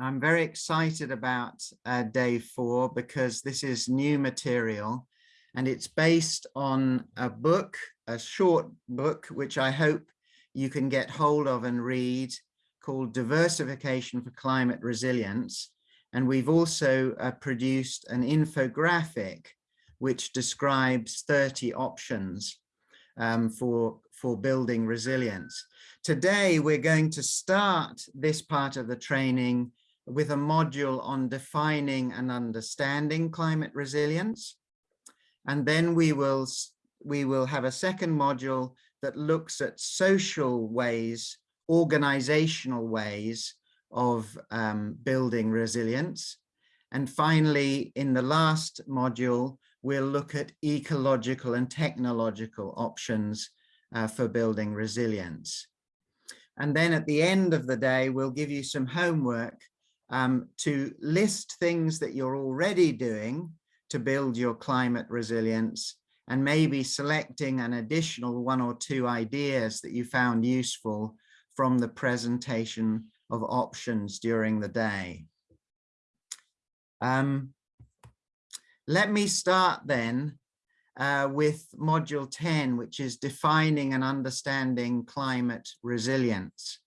I'm very excited about uh, day four because this is new material and it's based on a book, a short book, which I hope you can get hold of and read called Diversification for Climate Resilience. And we've also uh, produced an infographic which describes 30 options um, for, for building resilience. Today, we're going to start this part of the training with a module on defining and understanding climate resilience. And then we will, we will have a second module that looks at social ways, organizational ways of um, building resilience. And finally, in the last module, we'll look at ecological and technological options uh, for building resilience. And then at the end of the day, we'll give you some homework um, to list things that you're already doing to build your climate resilience and maybe selecting an additional one or two ideas that you found useful from the presentation of options during the day. Um, let me start then uh, with module 10, which is defining and understanding climate resilience.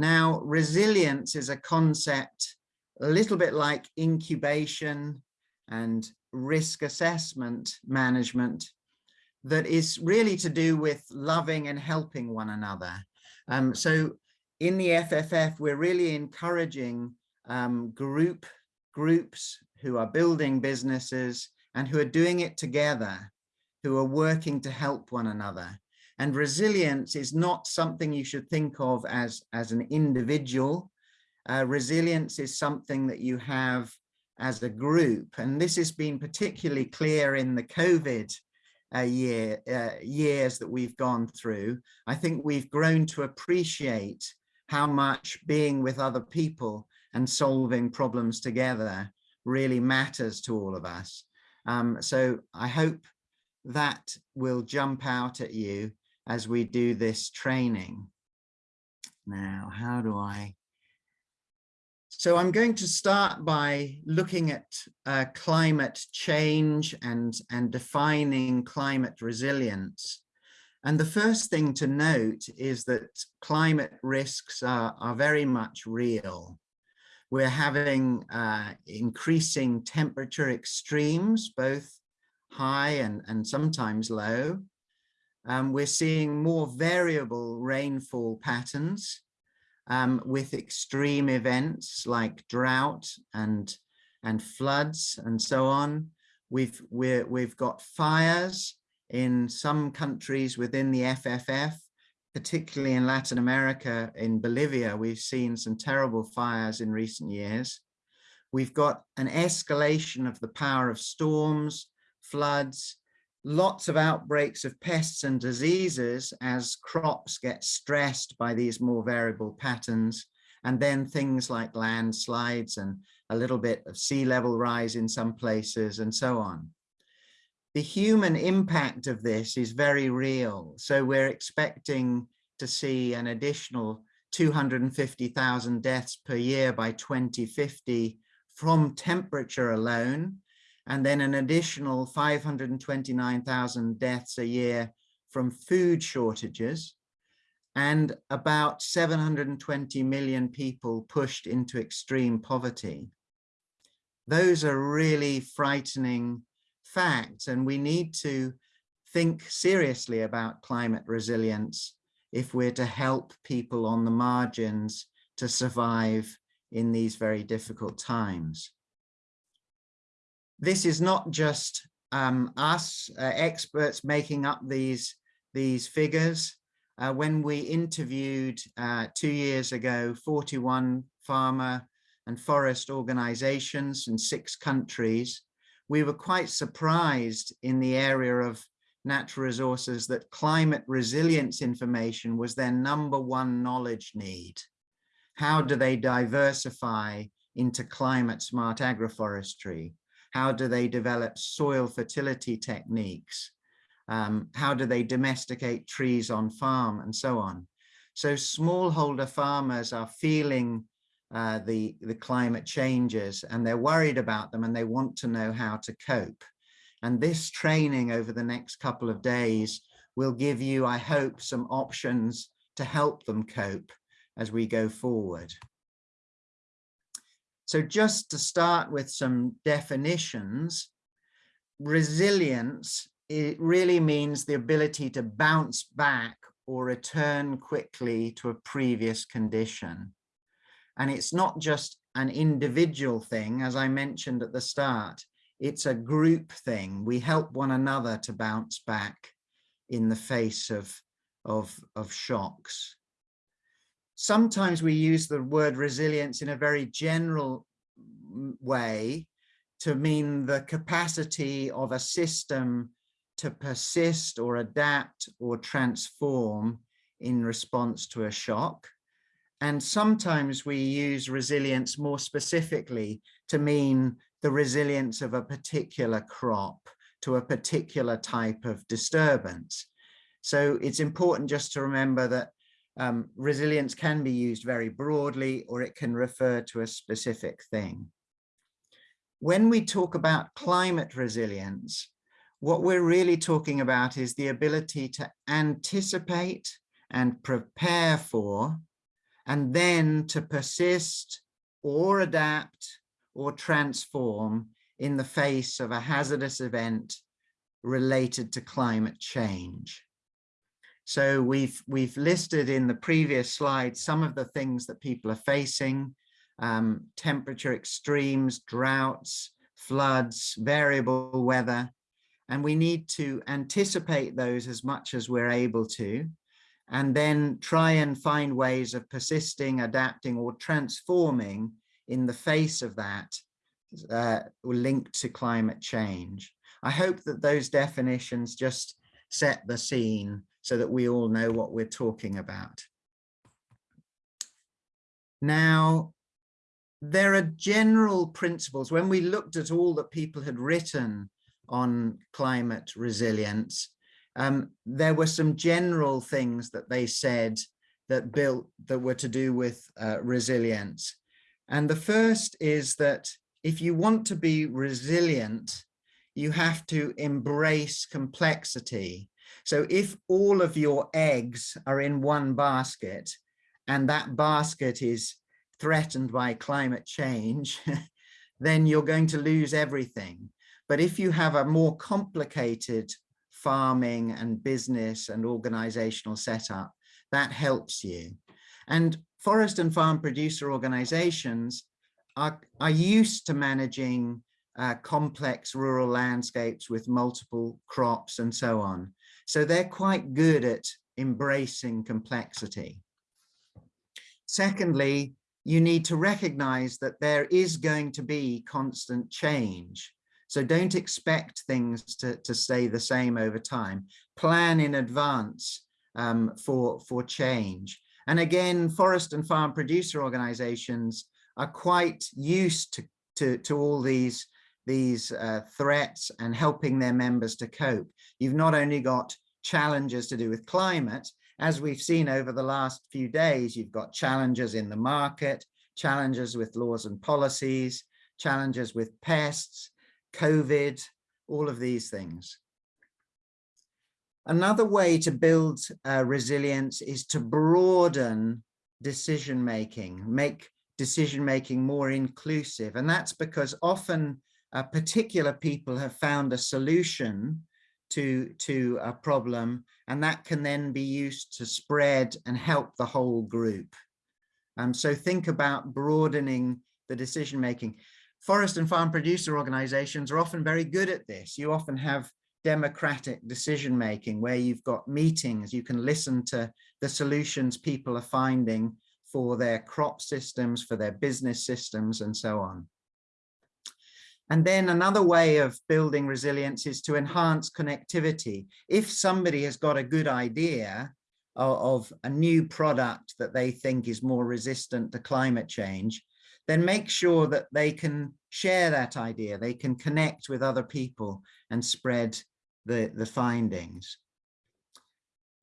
Now, resilience is a concept a little bit like incubation and risk assessment management that is really to do with loving and helping one another. Um, so in the FFF, we're really encouraging um, group groups who are building businesses and who are doing it together, who are working to help one another. And resilience is not something you should think of as, as an individual. Uh, resilience is something that you have as a group. And this has been particularly clear in the COVID uh, year, uh, years that we've gone through. I think we've grown to appreciate how much being with other people and solving problems together really matters to all of us. Um, so I hope that will jump out at you as we do this training. Now, how do I? So I'm going to start by looking at uh, climate change and, and defining climate resilience. And the first thing to note is that climate risks are, are very much real. We're having uh, increasing temperature extremes, both high and, and sometimes low. Um, we're seeing more variable rainfall patterns um, with extreme events like drought and, and floods and so on. We've, we're, we've got fires in some countries within the FFF particularly in Latin America, in Bolivia, we've seen some terrible fires in recent years. We've got an escalation of the power of storms, floods, lots of outbreaks of pests and diseases as crops get stressed by these more variable patterns. And then things like landslides and a little bit of sea level rise in some places and so on the human impact of this is very real. So we're expecting to see an additional 250,000 deaths per year by 2050 from temperature alone, and then an additional 529,000 deaths a year from food shortages, and about 720 million people pushed into extreme poverty. Those are really frightening facts and we need to think seriously about climate resilience if we're to help people on the margins to survive in these very difficult times. This is not just um, us uh, experts making up these, these figures. Uh, when we interviewed uh, two years ago, 41 farmer and forest organizations in six countries, we were quite surprised in the area of natural resources that climate resilience information was their number one knowledge need. How do they diversify into climate smart agroforestry? How do they develop soil fertility techniques? Um, how do they domesticate trees on farm and so on? So smallholder farmers are feeling uh, the, the climate changes and they're worried about them and they want to know how to cope. And this training over the next couple of days will give you, I hope, some options to help them cope as we go forward. So just to start with some definitions, resilience, it really means the ability to bounce back or return quickly to a previous condition. And it's not just an individual thing, as I mentioned at the start, it's a group thing. We help one another to bounce back in the face of, of, of shocks. Sometimes we use the word resilience in a very general way to mean the capacity of a system to persist or adapt or transform in response to a shock. And sometimes we use resilience more specifically to mean the resilience of a particular crop to a particular type of disturbance. So it's important just to remember that um, resilience can be used very broadly or it can refer to a specific thing. When we talk about climate resilience, what we're really talking about is the ability to anticipate and prepare for and then to persist or adapt or transform in the face of a hazardous event related to climate change. So we've, we've listed in the previous slide some of the things that people are facing, um, temperature extremes, droughts, floods, variable weather, and we need to anticipate those as much as we're able to and then try and find ways of persisting, adapting or transforming in the face of that uh, linked to climate change. I hope that those definitions just set the scene so that we all know what we're talking about. Now, there are general principles. When we looked at all that people had written on climate resilience, um, there were some general things that they said that built that were to do with uh, resilience. And the first is that if you want to be resilient, you have to embrace complexity. So if all of your eggs are in one basket and that basket is threatened by climate change, then you're going to lose everything. But if you have a more complicated farming and business and organizational setup, that helps you. And forest and farm producer organizations are, are used to managing uh, complex rural landscapes with multiple crops and so on. So they're quite good at embracing complexity. Secondly, you need to recognize that there is going to be constant change. So don't expect things to, to stay the same over time. Plan in advance um, for, for change. And again, forest and farm producer organizations are quite used to, to, to all these, these uh, threats and helping their members to cope. You've not only got challenges to do with climate, as we've seen over the last few days, you've got challenges in the market, challenges with laws and policies, challenges with pests, COVID, all of these things. Another way to build uh, resilience is to broaden decision making, make decision making more inclusive. And that's because often uh, particular people have found a solution to, to a problem, and that can then be used to spread and help the whole group. Um, so think about broadening the decision making forest and farm producer organizations are often very good at this. You often have democratic decision making where you've got meetings, you can listen to the solutions people are finding for their crop systems, for their business systems, and so on. And then another way of building resilience is to enhance connectivity. If somebody has got a good idea of, of a new product that they think is more resistant to climate change, then make sure that they can share that idea, they can connect with other people and spread the, the findings.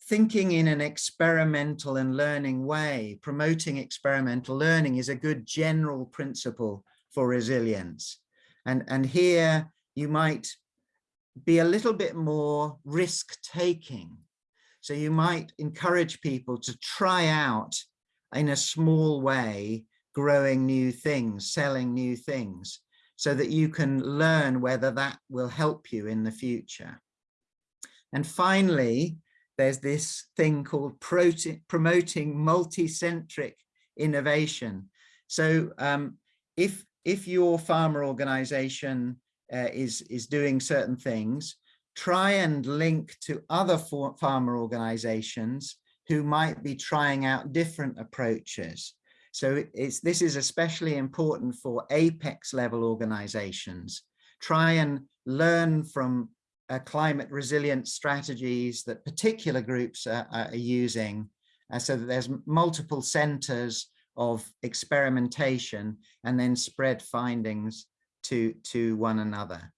thinking in an experimental and learning way, promoting experimental learning is a good general principle for resilience. And, and here you might be a little bit more risk taking. So you might encourage people to try out in a small way, growing new things, selling new things, so that you can learn whether that will help you in the future. And finally, there's this thing called promoting multi-centric innovation. So um, if, if your farmer organization uh, is, is doing certain things, try and link to other farmer organizations who might be trying out different approaches. So it's, this is especially important for apex level organizations. Try and learn from uh, climate resilient strategies that particular groups are, are using uh, so that there's multiple centers of experimentation and then spread findings to, to one another.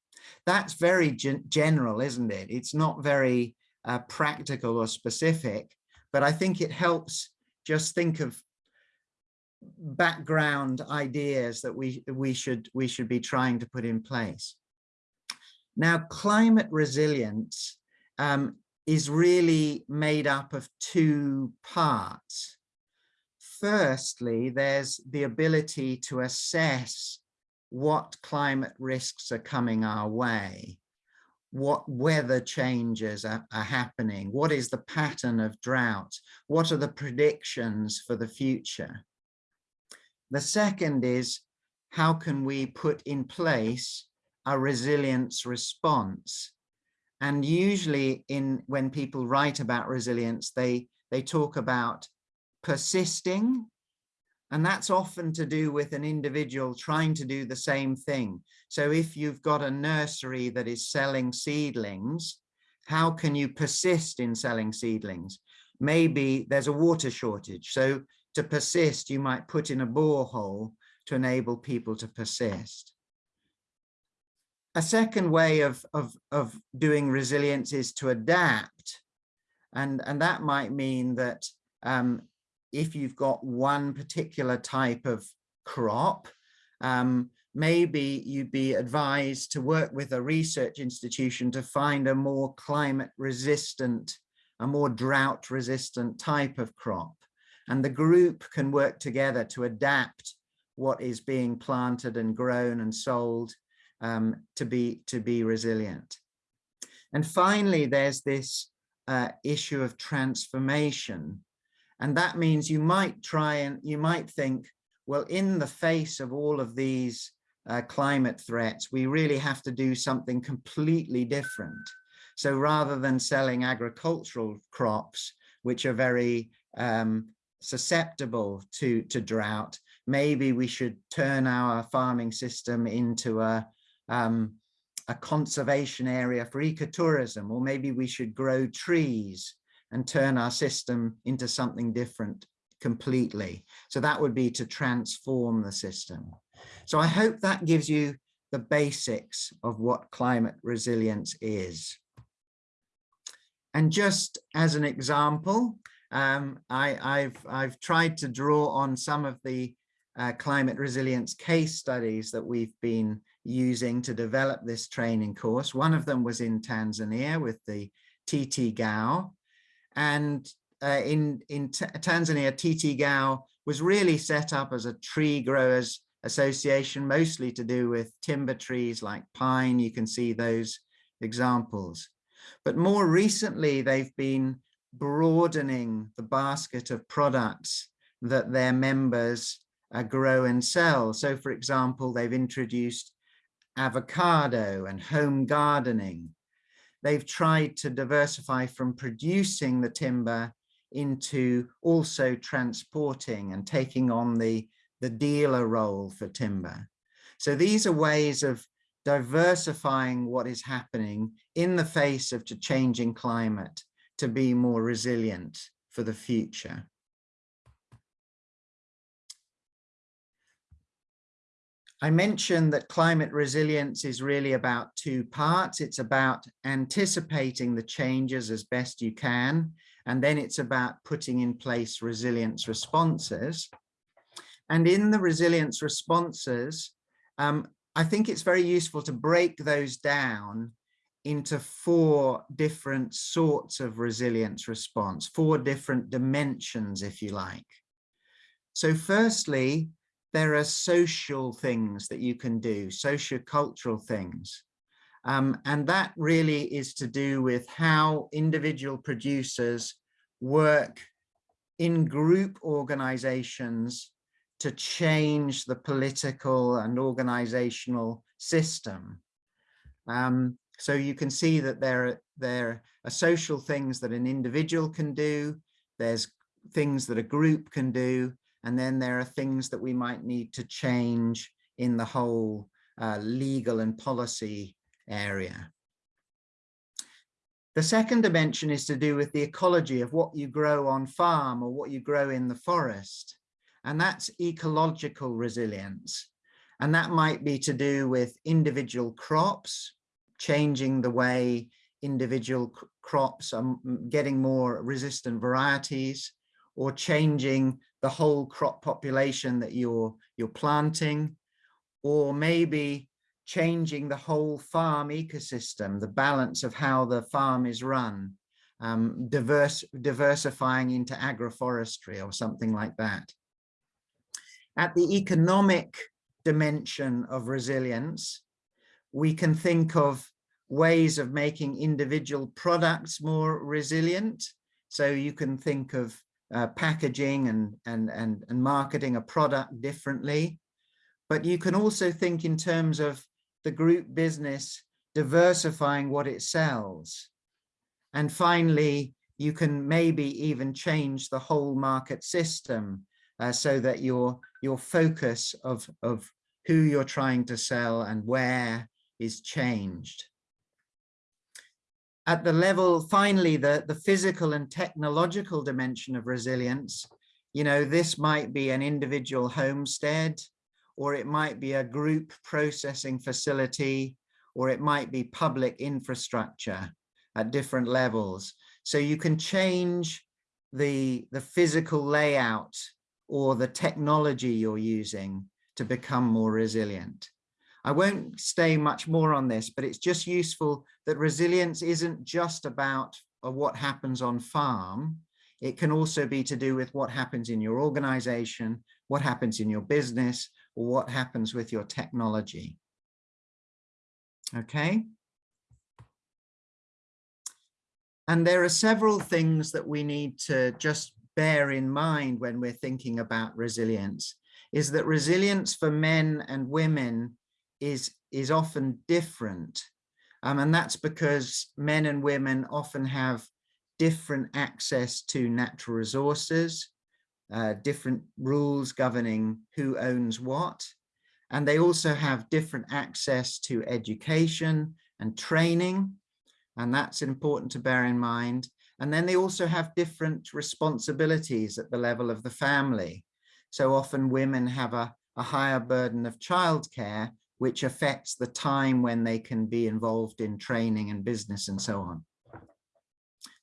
That's very gen general, isn't it? It's not very uh, practical or specific, but I think it helps just think of background ideas that we we should we should be trying to put in place. Now, climate resilience um, is really made up of two parts. Firstly, there's the ability to assess what climate risks are coming our way, what weather changes are, are, happening, what is the pattern of drought, what are the predictions for the future. The second is how can we put in place a resilience response. And usually in when people write about resilience, they, they talk about persisting. And that's often to do with an individual trying to do the same thing. So if you've got a nursery that is selling seedlings, how can you persist in selling seedlings? Maybe there's a water shortage. So to persist, you might put in a borehole to enable people to persist. A second way of, of, of doing resilience is to adapt. And, and that might mean that um, if you've got one particular type of crop, um, maybe you'd be advised to work with a research institution to find a more climate resistant, a more drought resistant type of crop. And the group can work together to adapt what is being planted and grown and sold um, to be to be resilient. And finally, there's this uh, issue of transformation. And that means you might try and you might think, well, in the face of all of these uh, climate threats, we really have to do something completely different. So rather than selling agricultural crops, which are very um, susceptible to, to drought, maybe we should turn our farming system into a, um, a conservation area for ecotourism, or maybe we should grow trees and turn our system into something different completely. So that would be to transform the system. So I hope that gives you the basics of what climate resilience is. And just as an example, um, I, have I've tried to draw on some of the uh, climate resilience case studies that we've been using to develop this training course. One of them was in Tanzania with the TTGAU. And uh, in, in Tanzania, TTGAU was really set up as a tree growers association, mostly to do with timber trees like pine. You can see those examples. But more recently, they've been broadening the basket of products that their members uh, grow and sell. So for example, they've introduced avocado and home gardening. They've tried to diversify from producing the timber into also transporting and taking on the, the dealer role for timber. So these are ways of diversifying what is happening in the face of changing climate to be more resilient for the future. I mentioned that climate resilience is really about two parts. It's about anticipating the changes as best you can And then it's about putting in place resilience responses. And in the resilience responses, um, I think it's very useful to break those down into four different sorts of resilience response, four different dimensions, if you like. So firstly, there are social things that you can do, socio-cultural things. Um, and that really is to do with how individual producers work in group organizations to change the political and organizational system. Um, so you can see that there, there are social things that an individual can do, there's things that a group can do, and then there are things that we might need to change in the whole uh, legal and policy area. The second dimension is to do with the ecology of what you grow on farm or what you grow in the forest. And that's ecological resilience. And that might be to do with individual crops, changing the way individual crops are getting more resistant varieties or changing the whole crop population that you're you're planting or maybe changing the whole farm ecosystem the balance of how the farm is run um, diverse diversifying into agroforestry or something like that. At the economic dimension of resilience we can think of ways of making individual products more resilient. So you can think of uh, packaging and, and, and, and marketing a product differently. But you can also think in terms of the group business diversifying what it sells. And finally, you can maybe even change the whole market system uh, so that your, your focus of, of who you're trying to sell and where is changed at the level, finally, the, the physical and technological dimension of resilience, you know, this might be an individual homestead, or it might be a group processing facility, or it might be public infrastructure at different levels. So you can change the, the physical layout or the technology you're using to become more resilient. I won't stay much more on this, but it's just useful that resilience isn't just about uh, what happens on farm. It can also be to do with what happens in your organization, what happens in your business, or what happens with your technology. Okay. And there are several things that we need to just bear in mind when we're thinking about resilience, is that resilience for men and women is, is often different. Um, and that's because men and women often have different access to natural resources, uh, different rules governing who owns what. And they also have different access to education and training. And that's important to bear in mind. And then they also have different responsibilities at the level of the family. So often women have a, a higher burden of childcare which affects the time when they can be involved in training and business and so on.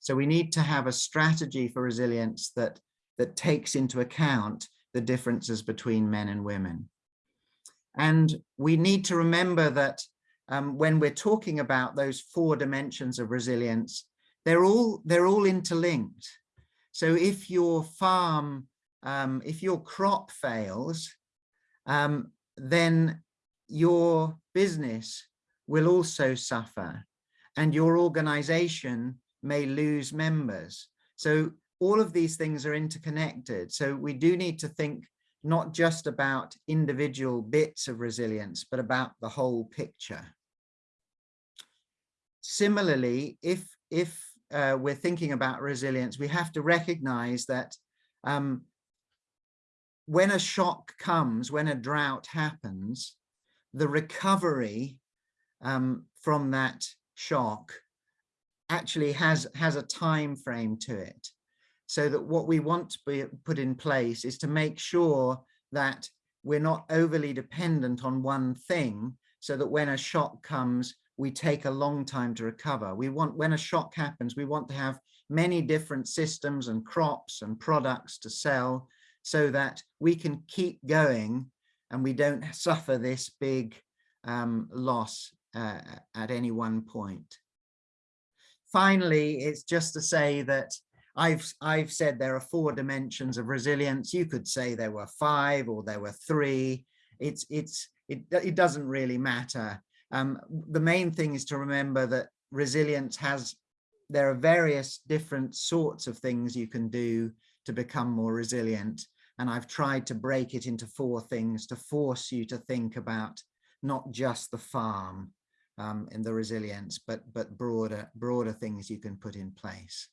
So we need to have a strategy for resilience that, that takes into account the differences between men and women. And we need to remember that um, when we're talking about those four dimensions of resilience, they're all, they're all interlinked. So if your farm, um, if your crop fails, um, then your business will also suffer and your organization may lose members. So all of these things are interconnected. So we do need to think not just about individual bits of resilience, but about the whole picture. Similarly, if, if uh, we're thinking about resilience, we have to recognize that um, when a shock comes, when a drought happens, the recovery um, from that shock actually has has a time frame to it so that what we want to be put in place is to make sure that we're not overly dependent on one thing so that when a shock comes we take a long time to recover. We want, when a shock happens, we want to have many different systems and crops and products to sell so that we can keep going and we don't suffer this big um, loss uh, at any one point. Finally, it's just to say that I've, I've said there are four dimensions of resilience. You could say there were five or there were three. It's, it's, it, it doesn't really matter. Um, the main thing is to remember that resilience has, there are various different sorts of things you can do to become more resilient. And I've tried to break it into four things to force you to think about not just the farm um, and the resilience, but, but broader, broader things you can put in place.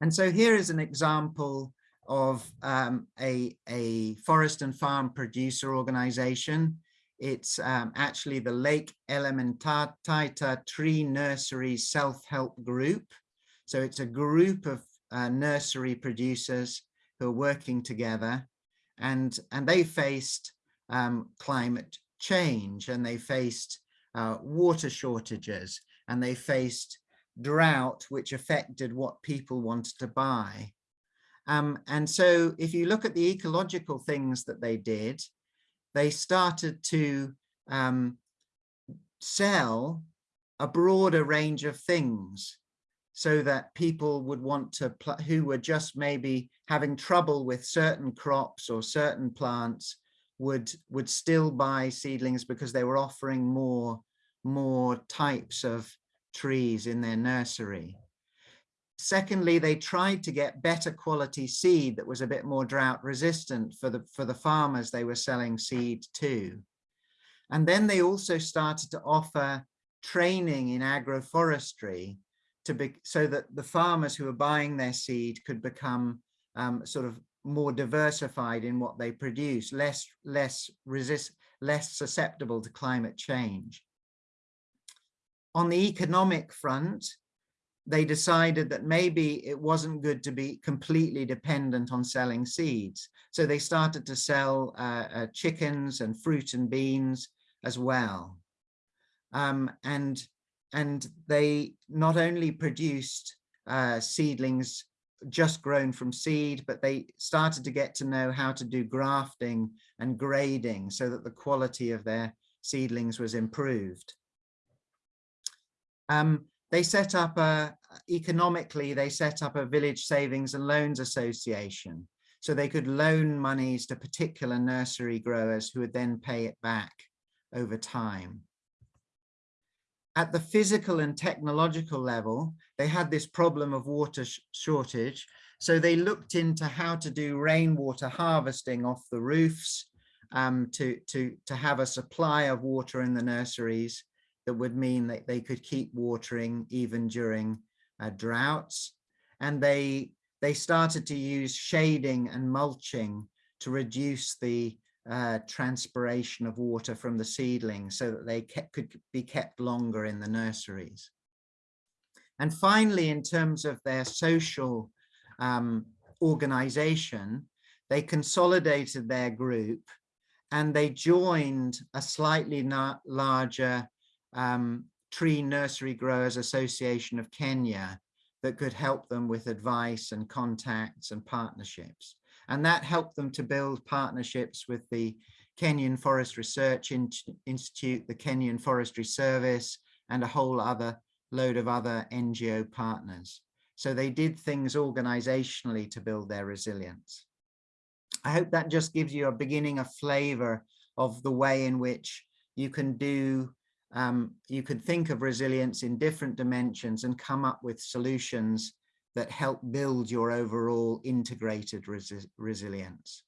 And so here is an example of um, a, a forest and farm producer organization. It's um, actually the Lake Elementaita Tree Nursery Self-Help Group. So it's a group of uh, nursery producers who are working together and, and they faced um, climate change and they faced uh, water shortages and they faced drought which affected what people wanted to buy. Um, and so if you look at the ecological things that they did, they started to um, sell a broader range of things so that people would want to, who were just maybe having trouble with certain crops or certain plants would, would still buy seedlings because they were offering more, more types of trees in their nursery. Secondly, they tried to get better quality seed that was a bit more drought resistant for the, for the farmers they were selling seed to. And then they also started to offer training in agroforestry to be so that the farmers who are buying their seed could become um, sort of more diversified in what they produce, less less resist, less susceptible to climate change. On the economic front, they decided that maybe it wasn't good to be completely dependent on selling seeds. So they started to sell uh, uh, chickens and fruit and beans as well. Um, and, and they not only produced uh, seedlings just grown from seed, but they started to get to know how to do grafting and grading so that the quality of their seedlings was improved. Um, they set up a, economically, they set up a village savings and loans association. So they could loan monies to particular nursery growers who would then pay it back over time. At the physical and technological level, they had this problem of water sh shortage. So they looked into how to do rainwater harvesting off the roofs um, to, to, to have a supply of water in the nurseries that would mean that they could keep watering even during uh, droughts. And they, they started to use shading and mulching to reduce the uh, transpiration of water from the seedlings so that they kept, could be kept longer in the nurseries. And finally, in terms of their social um, organization, they consolidated their group and they joined a slightly larger um, Tree Nursery Growers Association of Kenya that could help them with advice and contacts and partnerships. And that helped them to build partnerships with the Kenyan Forest Research Institute, the Kenyan Forestry Service, and a whole other load of other NGO partners. So they did things organizationally to build their resilience. I hope that just gives you a beginning, a flavor of the way in which you can do, um, you could think of resilience in different dimensions and come up with solutions that help build your overall integrated resi resilience.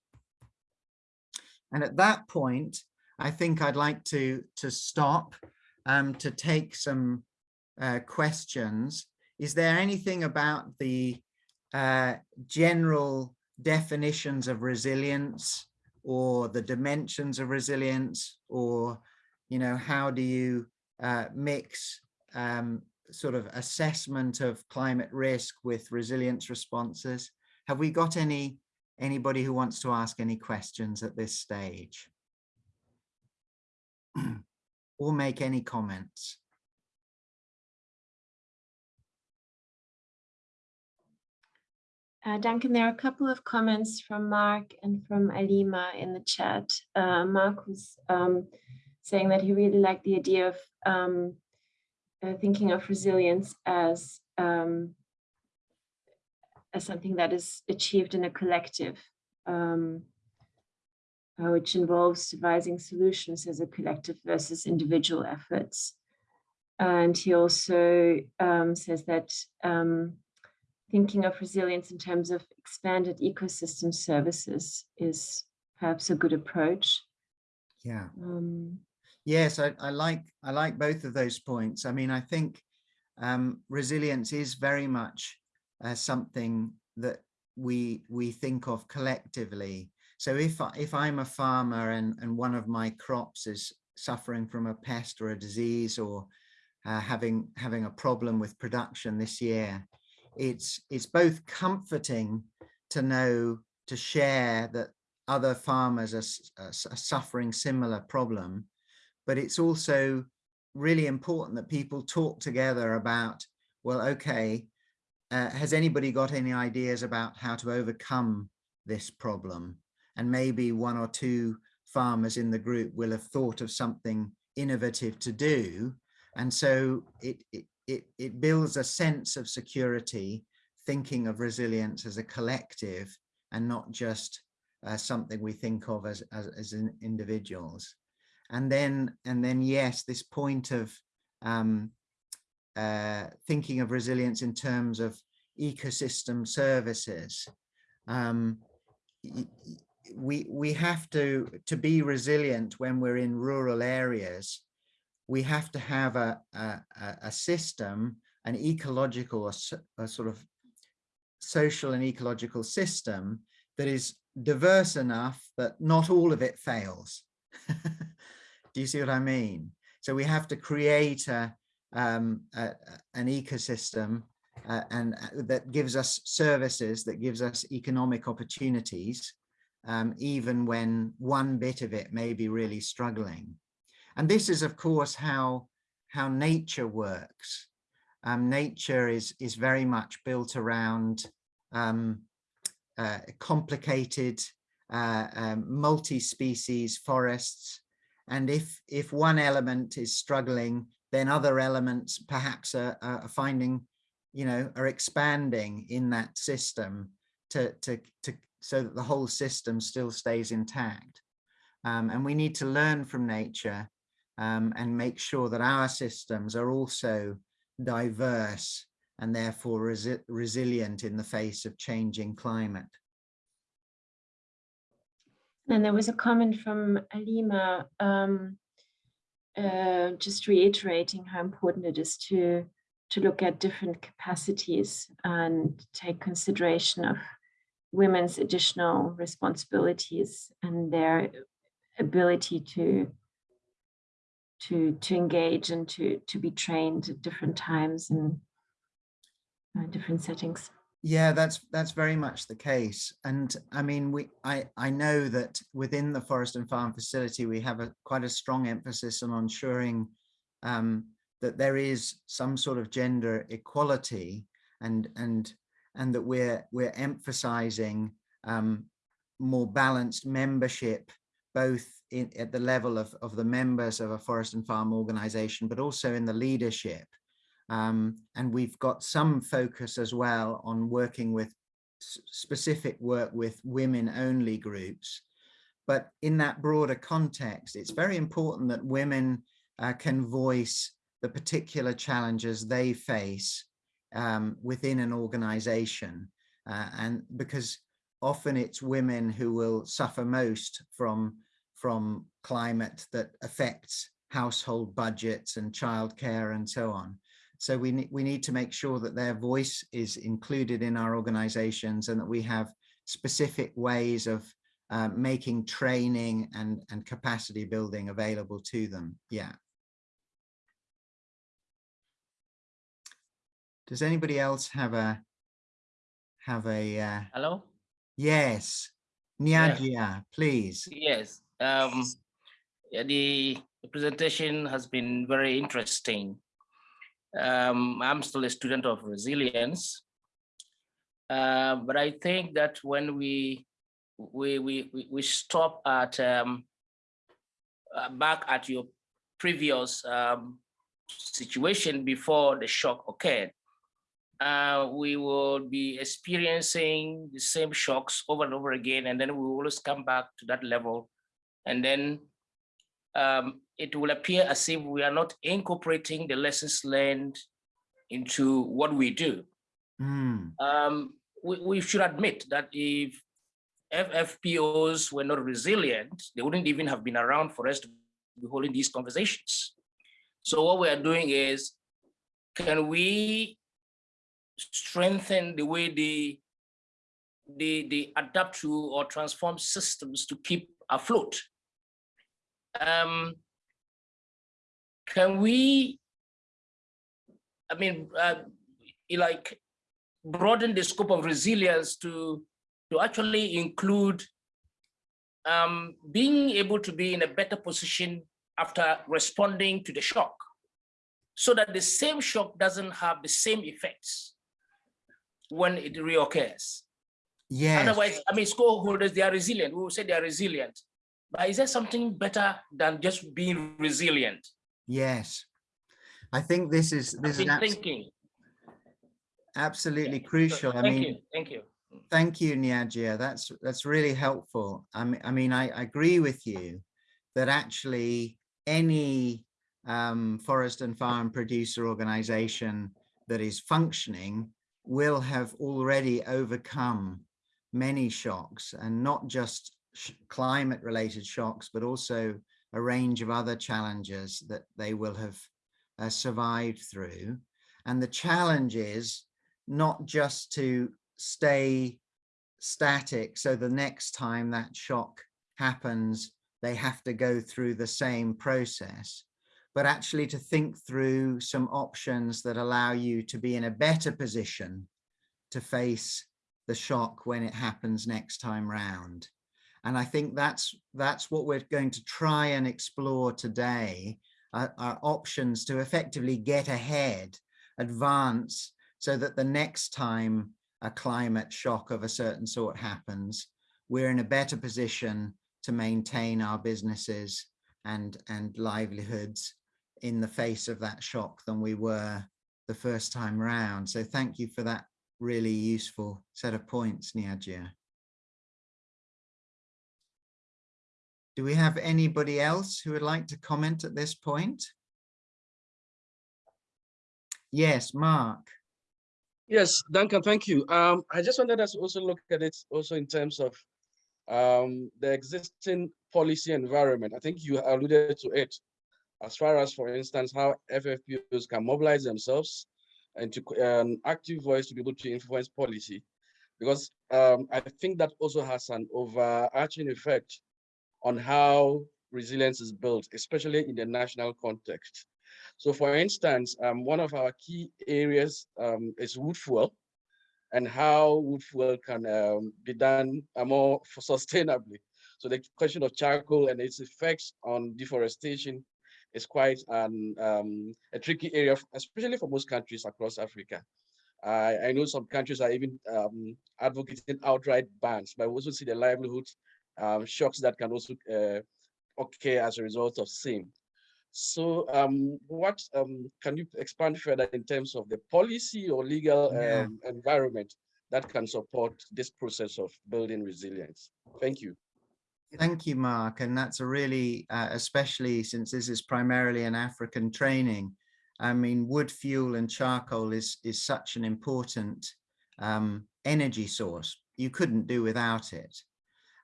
And at that point, I think I'd like to, to stop um, to take some uh, questions. Is there anything about the uh, general definitions of resilience or the dimensions of resilience or, you know, how do you uh, mix um, sort of assessment of climate risk with resilience responses? Have we got any anybody who wants to ask any questions at this stage? or make any comments. Uh, Duncan, there are a couple of comments from Mark and from Alima in the chat. Uh, Mark was um, saying that he really liked the idea of um, uh, thinking of resilience as um, as something that is achieved in a collective, um, uh, which involves devising solutions as a collective versus individual efforts. And he also um, says that um, thinking of resilience in terms of expanded ecosystem services is perhaps a good approach. Yeah. Um, yes, I, I like I like both of those points. I mean, I think um, resilience is very much uh, something that we we think of collectively. So if I, if I'm a farmer and and one of my crops is suffering from a pest or a disease or uh, having having a problem with production this year, it's it's both comforting to know to share that other farmers are, are, suffering similar problem but it's also really important that people talk together about well okay uh, has anybody got any ideas about how to overcome this problem and maybe one or two farmers in the group will have thought of something innovative to do and so it, it, it, it builds a sense of security, thinking of resilience as a collective and not just uh, something we think of as, as, as individuals. And then, and then, yes, this point of um, uh, thinking of resilience in terms of ecosystem services. Um, we, we have to, to be resilient when we're in rural areas we have to have a, a, a system, an ecological, a, a sort of social and ecological system that is diverse enough that not all of it fails. Do you see what I mean? So we have to create a, um, a an ecosystem uh, and uh, that gives us services, that gives us economic opportunities, um, even when one bit of it may be really struggling. And this is, of course, how, how nature works. Um, nature is, is very much built around um, uh, complicated uh, um, multi-species forests. And if, if one element is struggling, then other elements perhaps are, are finding, you know, are expanding in that system to, to, to, so that the whole system still stays intact. Um, and we need to learn from nature um, and make sure that our systems are also diverse and therefore resi resilient in the face of changing climate. And there was a comment from Alima, um, uh, just reiterating how important it is to to look at different capacities and take consideration of women's additional responsibilities and their ability to to to engage and to to be trained at different times and uh, different settings yeah that's that's very much the case and i mean we i i know that within the forest and farm facility we have a quite a strong emphasis on ensuring um, that there is some sort of gender equality and and and that we're we're emphasizing um, more balanced membership both in, at the level of, of the members of a forest and farm organization, but also in the leadership. Um, and we've got some focus as well on working with specific work with women only groups. But in that broader context, it's very important that women uh, can voice the particular challenges they face um, within an organization. Uh, and because often it's women who will suffer most from from climate that affects household budgets and childcare and so on. So we need, we need to make sure that their voice is included in our organizations and that we have specific ways of uh, making training and, and capacity building available to them. Yeah. Does anybody else have a have a uh, hello? Yes. Niagia, please. Yes. Um, The presentation has been very interesting. Um, I'm still a student of resilience, uh, but I think that when we we we we, stop at um, uh, back at your previous um, situation before the shock occurred, uh, we will be experiencing the same shocks over and over again, and then we will always come back to that level. And then um, it will appear as if we are not incorporating the lessons learned into what we do. Mm. Um, we, we should admit that if FFPOs were not resilient, they wouldn't even have been around for us to be holding these conversations. So what we are doing is, can we strengthen the way they, they, they adapt to or transform systems to keep afloat? Um, can we, I mean, uh, like broaden the scope of resilience to, to actually include um, being able to be in a better position after responding to the shock so that the same shock doesn't have the same effects when it reoccurs. Yes. Otherwise, I mean, stakeholders, they are resilient. We will say they are resilient. But is there something better than just being resilient? Yes. I think this is this is abs- thinking. absolutely So, crucial. I mean, you, thank you. Thank you, Niagia. That's that's really helpful. I mean, I mean, I, I agree with you that actually any um, forest and farm producer organization that is functioning will have already overcome many shocks and not just sh climate related shocks, but also a range of other challenges that they will have uh, survived through. And the challenge is not just to stay static so the next time that shock happens they have to go through the same process but actually to think through some options that allow you to be in a better position to face the shock when it happens next time round and i think that's that's what we're going to try and explore today uh, are options to effectively get ahead advance so that the next time a climate shock of a certain sort happens, we're in a better position to maintain our businesses and, and livelihoods in the face of that shock than we were the first time round. So thank you for that really useful set of points, Niagia. Do we have anybody else who would like to comment at this point? Yes, Mark. Yes, Duncan, thank you. Um, I just wanted us to also look at it also in terms of um, the existing policy environment. I think you alluded to it as far as, for instance, how FFPOs can mobilize themselves and to an um, active voice to be able to influence policy. Because um, I think that also has an overarching effect on how resilience is built, especially in the national context. So for instance, um, one of our key areas um, is wood fuel and how wood fuel can um, be done uh, more sustainably. So the question of charcoal and its effects on deforestation is quite an, um, a tricky area, especially for most countries across Africa. I, I know some countries are even um, advocating outright bans, but we also see the livelihood um, shocks that can also uh, occur as a result of same. So um, what um, can you expand further in terms of the policy or legal Yeah. um, environment that can support this process of building resilience? Thank you. Thank you, Mark. And that's a really, uh, especially since this is primarily an African training. I mean, wood fuel and charcoal is, is such an important um, energy source. You couldn't do without it.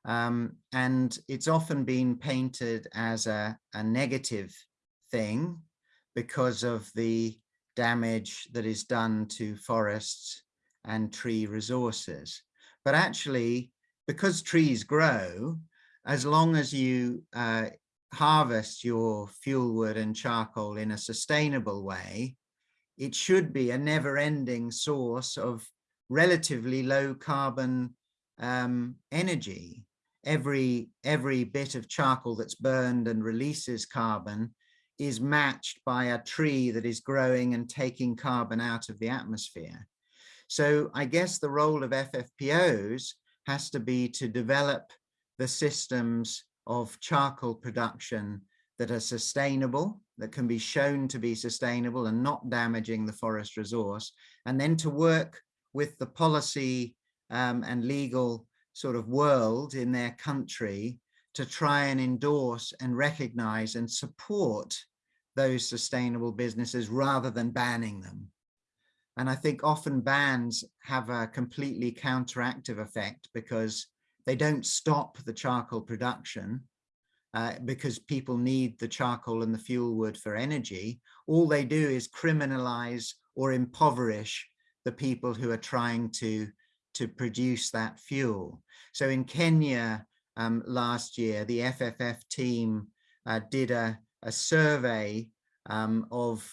Um, and it's often been painted as a, a negative thing because of the damage that is done to forests and tree resources. But actually, because trees grow, as long as you uh, harvest your fuel wood and charcoal in a sustainable way, it should be a never-ending source of relatively low carbon um, energy. Every every bit of charcoal that's burned and releases carbon is matched by a tree that is growing and taking carbon out of the atmosphere. So I guess the role of FFPOs has to be to develop the systems of charcoal production that are sustainable, that can be shown to be sustainable and not damaging the forest resource, and then to work with the policy um, and legal sort of world in their country to try and endorse and recognize and support those sustainable businesses rather than banning them. And I think often bans have a completely counteractive effect because they don't stop the charcoal production uh, because people need the charcoal and the fuel wood for energy. All they do is criminalize or impoverish the people who are trying to, to produce that fuel. So in Kenya um, last year, the FFF team uh, did a, a survey um, of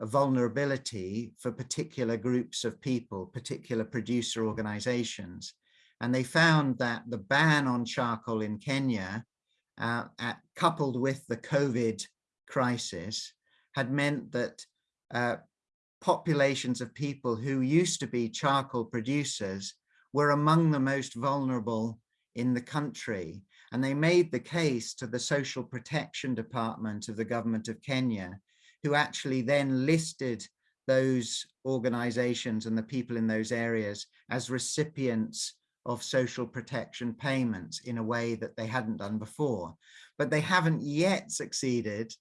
vulnerability for particular groups of people, particular producer organizations. And they found that the ban on charcoal in Kenya, uh, at, coupled with the COVID crisis, had meant that uh, populations of people who used to be charcoal producers were among the most vulnerable in the country. And they made the case to the Social Protection Department of the government of Kenya who actually then listed those organizations and the people in those areas as recipients of social protection payments in a way that they hadn't done before. But they haven't yet succeeded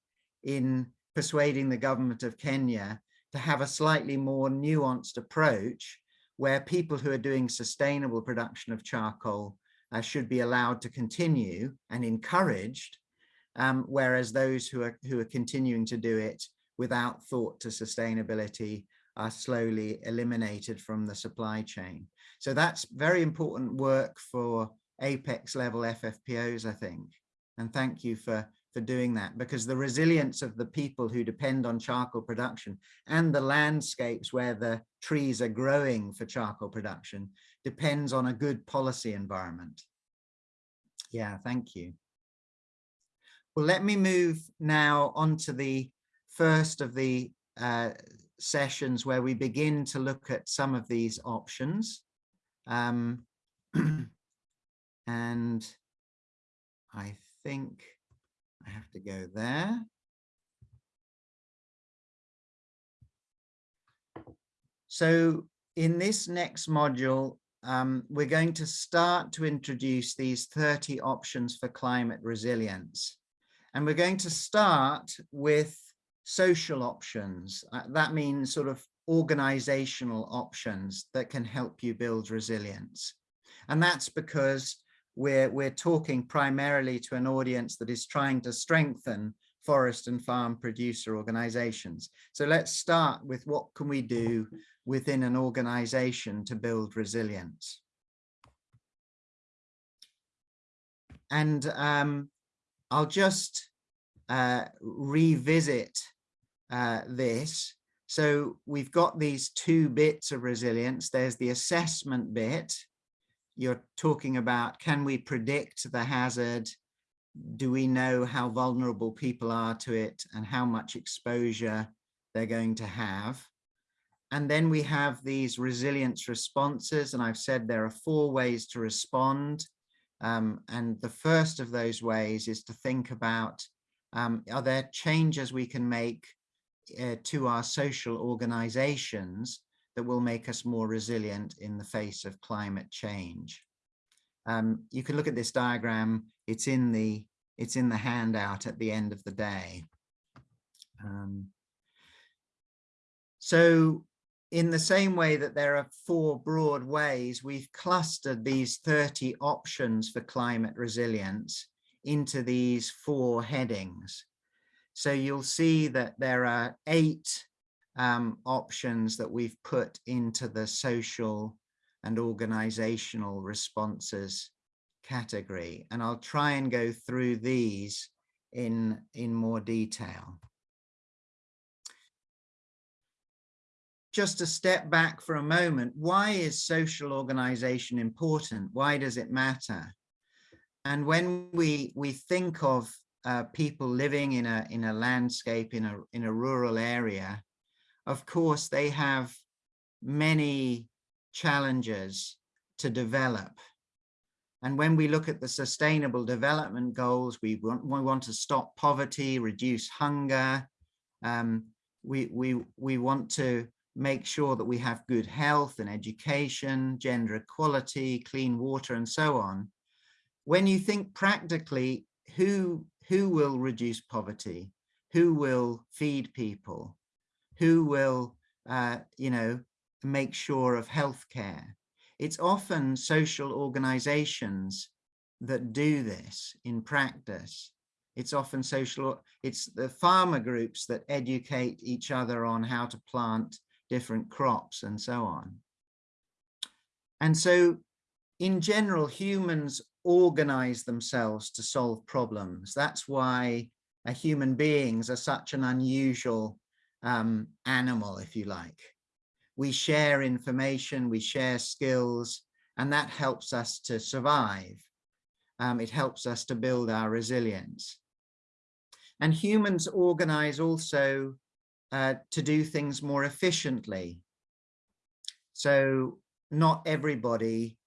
in persuading the government of Kenya to have a slightly more nuanced approach where people who are doing sustainable production of charcoal uh, should be allowed to continue and encouraged, um, whereas those who are, who are continuing to do it without thought to sustainability are slowly eliminated from the supply chain. So that's very important work for apex level FFPOs, I think. And thank you for, for doing that because the resilience of the people who depend on charcoal production and the landscapes where the trees are growing for charcoal production depends on a good policy environment. Yeah, thank you. Well, let me move now onto the first of the uh, sessions where we begin to look at some of these options. Um, and I think I have to go there. So in this next module, um, we're going to start to introduce these 30 options for climate resilience. And we're going to start with social options. Uh, that means sort of organizational options that can help you build resilience. And that's because we're, we're talking primarily to an audience that is trying to strengthen forest and farm producer organizations. So let's start with what can we do within an organization to build resilience. And um, I'll just uh, revisit uh, this. So we've got these two bits of resilience. There's the assessment bit. You're talking about, can we predict the hazard? Do we know how vulnerable people are to it and how much exposure they're going to have? And then we have these resilience responses. And I've said there are four ways to respond. Um, and the first of those ways is to think about, um, are there changes we can make uh, to our social organizations that will make us more resilient in the face of climate change. Um, you can look at this diagram. It's in the it's in the handout at the end of the day. Um, so in the same way that there are four broad ways, we've clustered these 30 options for climate resilience into these four headings. So you'll see that there are eight um, options that we've put into the social and organizational responses category. And I'll try and go through these in, in more detail. Just to step back for a moment, why is social organization important? Why does it matter? and when we we think of uh, people living in a in a landscape in a in a rural area, of course they have many challenges to develop. And when we look at the sustainable development goals, we want, we want to stop poverty, reduce hunger. Um, we, we, we want to make sure that we have good health and education, gender equality, clean water, and so on. When you think practically, who, who will reduce poverty? Who will feed people? Who will, uh, you know, make sure of healthcare? It's often social organizations that do this in practice. It's often social, it's the farmer groups that educate each other on how to plant different crops and so on. And so in general, humans organize themselves to solve problems. That's why uh, human beings are such an unusual um, animal, if you like. We share information, we share skills, and that helps us to survive. Um, it helps us to build our resilience. And humans organize also uh, to do things more efficiently. So not everybody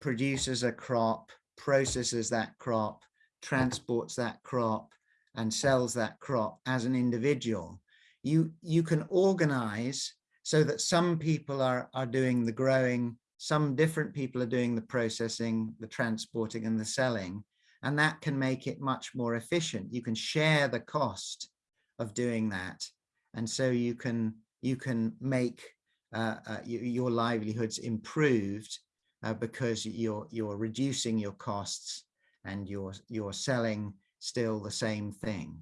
produces a crop, processes that crop, transports that crop, and sells that crop as an individual. You, you can organize so that some people are, are doing the growing, some different people are doing the processing, the transporting and the selling, and that can make it much more efficient. You can share the cost of doing that and so you can you can make uh, uh, your livelihoods improved uh, because you're you're reducing your costs and you're you're selling still the same thing.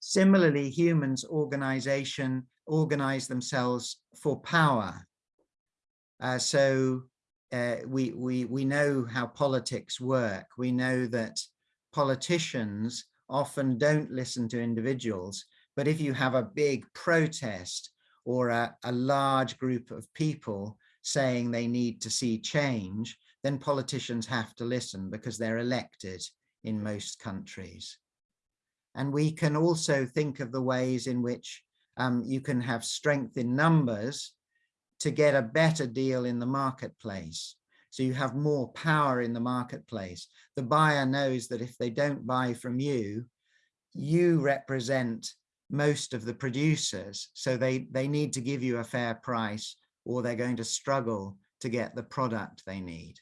Similarly, humans organization organize themselves for power. Uh, so uh, we we we know how politics work. We know that politicians often don't listen to individuals but if you have a big protest or a, a large group of people saying they need to see change, then politicians have to listen because they're elected in most countries. And we can also think of the ways in which um, you can have strength in numbers to get a better deal in the marketplace. So you have more power in the marketplace. The buyer knows that if they don't buy from you, you represent most of the producers. So they, they need to give you a fair price or they're going to struggle to get the product they need.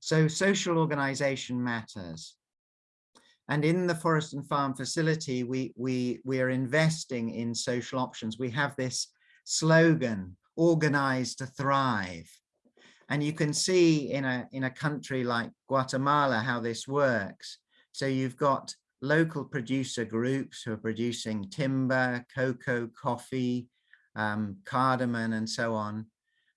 So social organization matters. And in the forest and farm facility, we, we, we are investing in social options. We have this slogan, organize to thrive. And you can see in a, in a country like Guatemala how this works. So you've got local producer groups who are producing timber, cocoa, coffee, um, cardamom, and so on.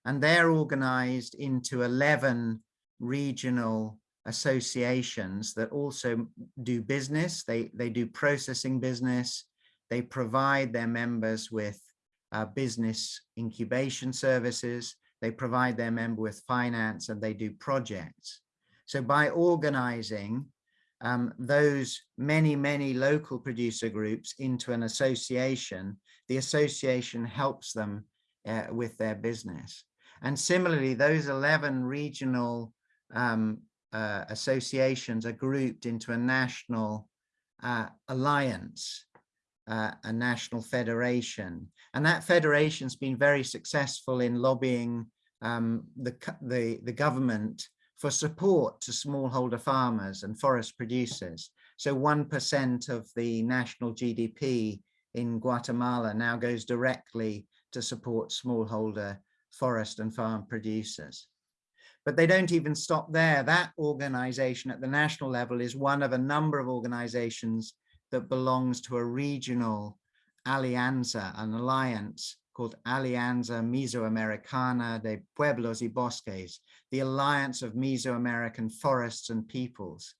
And they're organized into 11 regional associations that also do business. They, they do processing business. They provide their members with uh, business incubation services. They provide their member with finance and they do projects. So by organizing um, those many, many local producer groups into an association, the association helps them uh, with their business. And similarly, those 11 regional um, uh, associations are grouped into a national uh, alliance, uh, a national federation. And that federation's been very successful in lobbying um, the, the, the government for support to smallholder farmers and forest producers. So 1% of the national GDP in Guatemala now goes directly to support smallholder forest and farm producers. But they don't even stop there. That organization at the national level is one of a number of organizations that belongs to a regional alianza, an alliance called Alianza Mesoamericana de Pueblos y Bosques, the Alliance of Mesoamerican Forests and Peoples.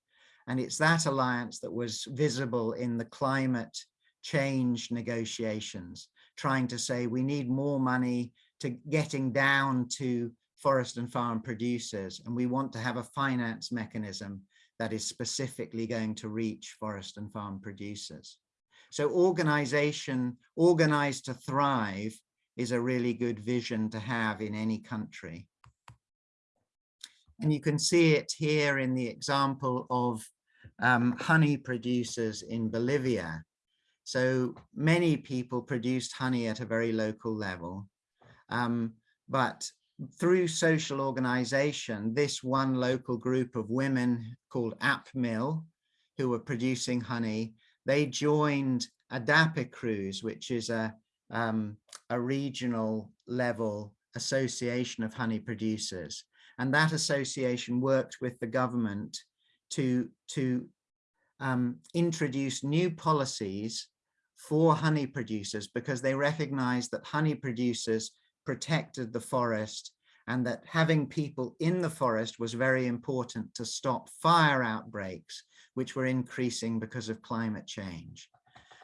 And it's that alliance that was visible in the climate change negotiations, trying to say we need more money to getting down to forest and farm producers, and we want to have a finance mechanism that is specifically going to reach forest and farm producers. So organization, organized to thrive is a really good vision to have in any country. And you can see it here in the example of um, honey producers in Bolivia. So many people produced honey at a very local level. Um, but through social organization, this one local group of women called AppMill, who were producing honey, they joined Adapicruz, which is a, um, a regional level association of honey producers. And that association worked with the government to, to um, introduce new policies for honey producers because they recognized that honey producers protected the forest and that having people in the forest was very important to stop fire outbreaks, which were increasing because of climate change.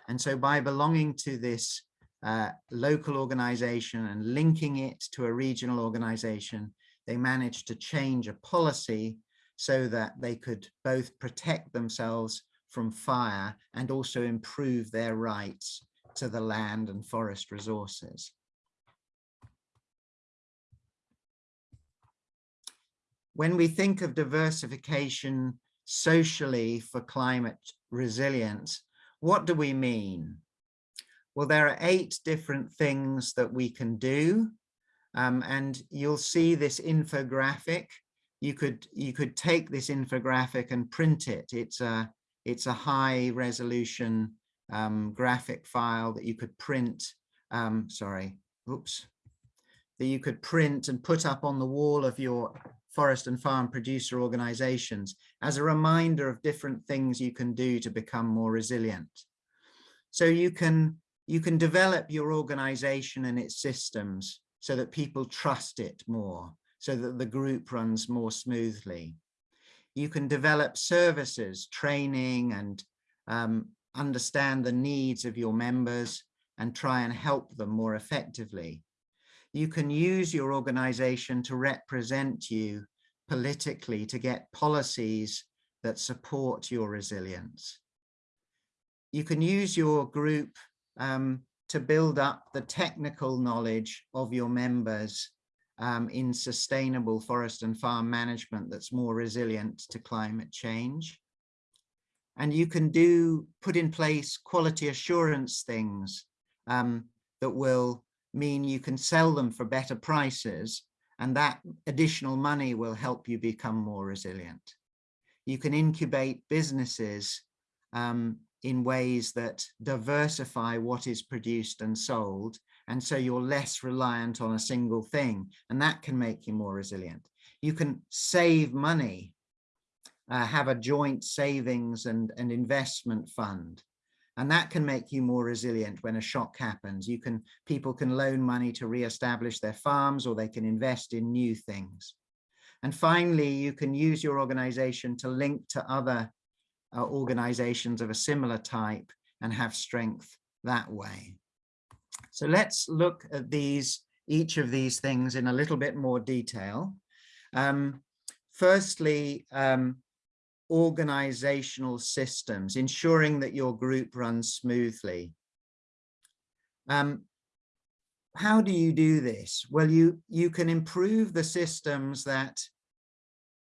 And so by belonging to this uh, local organization and linking it to a regional organization, they managed to change a policy so that they could both protect themselves from fire and also improve their rights to the land and forest resources. When we think of diversification socially for climate resilience, what do we mean? Well, there are eight different things that we can do. Um, and you'll see this infographic. You could you could take this infographic and print it. It's a it's a high resolution um, graphic file that you could print. Um, sorry, oops, that you could print and put up on the wall of your forest and farm producer organizations as a reminder of different things you can do to become more resilient. So you can you can develop your organization and its systems so that people trust it more, so that the group runs more smoothly. You can develop services, training and um, understand the needs of your members and try and help them more effectively. You can use your organization to represent you politically to get policies that support your resilience. You can use your group um, to build up the technical knowledge of your members um, in sustainable forest and farm management that's more resilient to climate change. And you can do put in place quality assurance things um, that will mean you can sell them for better prices and that additional money will help you become more resilient. You can incubate businesses um, in ways that diversify what is produced and sold. And so you're less reliant on a single thing, and that can make you more resilient. You can save money, uh, have a joint savings and, and investment fund. And that can make you more resilient when a shock happens. You can, people can loan money to re-establish their farms or they can invest in new things. And finally, you can use your organization to link to other uh, organizations of a similar type and have strength that way. So let's look at these, each of these things in a little bit more detail. Um, firstly, um, organizational systems, ensuring that your group runs smoothly. Um, how do you do this? Well, you, you can improve the systems that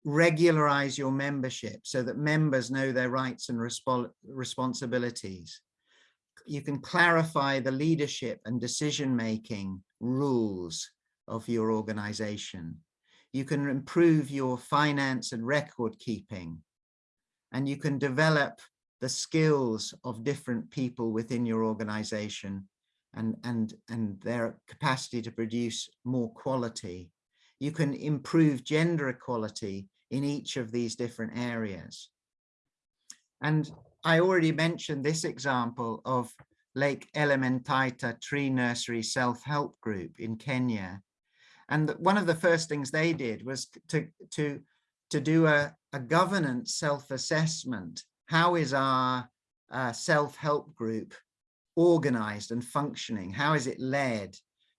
regularize your membership so that members know their rights and resp responsibilities. You can clarify the leadership and decision-making rules of your organization. You can improve your finance and record keeping. And you can develop the skills of different people within your organization and, and, and their capacity to produce more quality. You can improve gender equality in each of these different areas. And I already mentioned this example of Lake Elementaita Tree Nursery Self-Help Group in Kenya. And one of the first things they did was to, to, to do a, a governance self-assessment. How is our uh, self-help group organized and functioning? How is it led?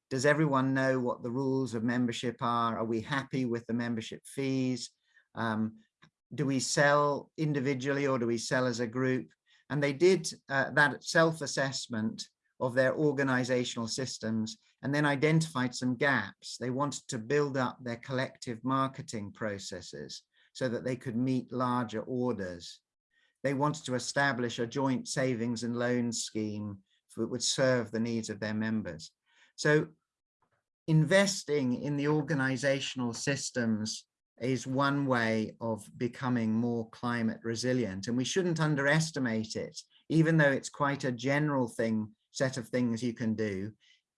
Does everyone know what the rules of membership are? Are we happy with the membership fees? Um, do we sell individually or do we sell as a group? And they did uh, that self-assessment of their organizational systems and then identified some gaps. They wanted to build up their collective marketing processes so that they could meet larger orders. They wanted to establish a joint savings and loan scheme that would serve the needs of their members. So investing in the organizational systems is one way of becoming more climate resilient and we shouldn't underestimate it even though it's quite a general thing set of things you can do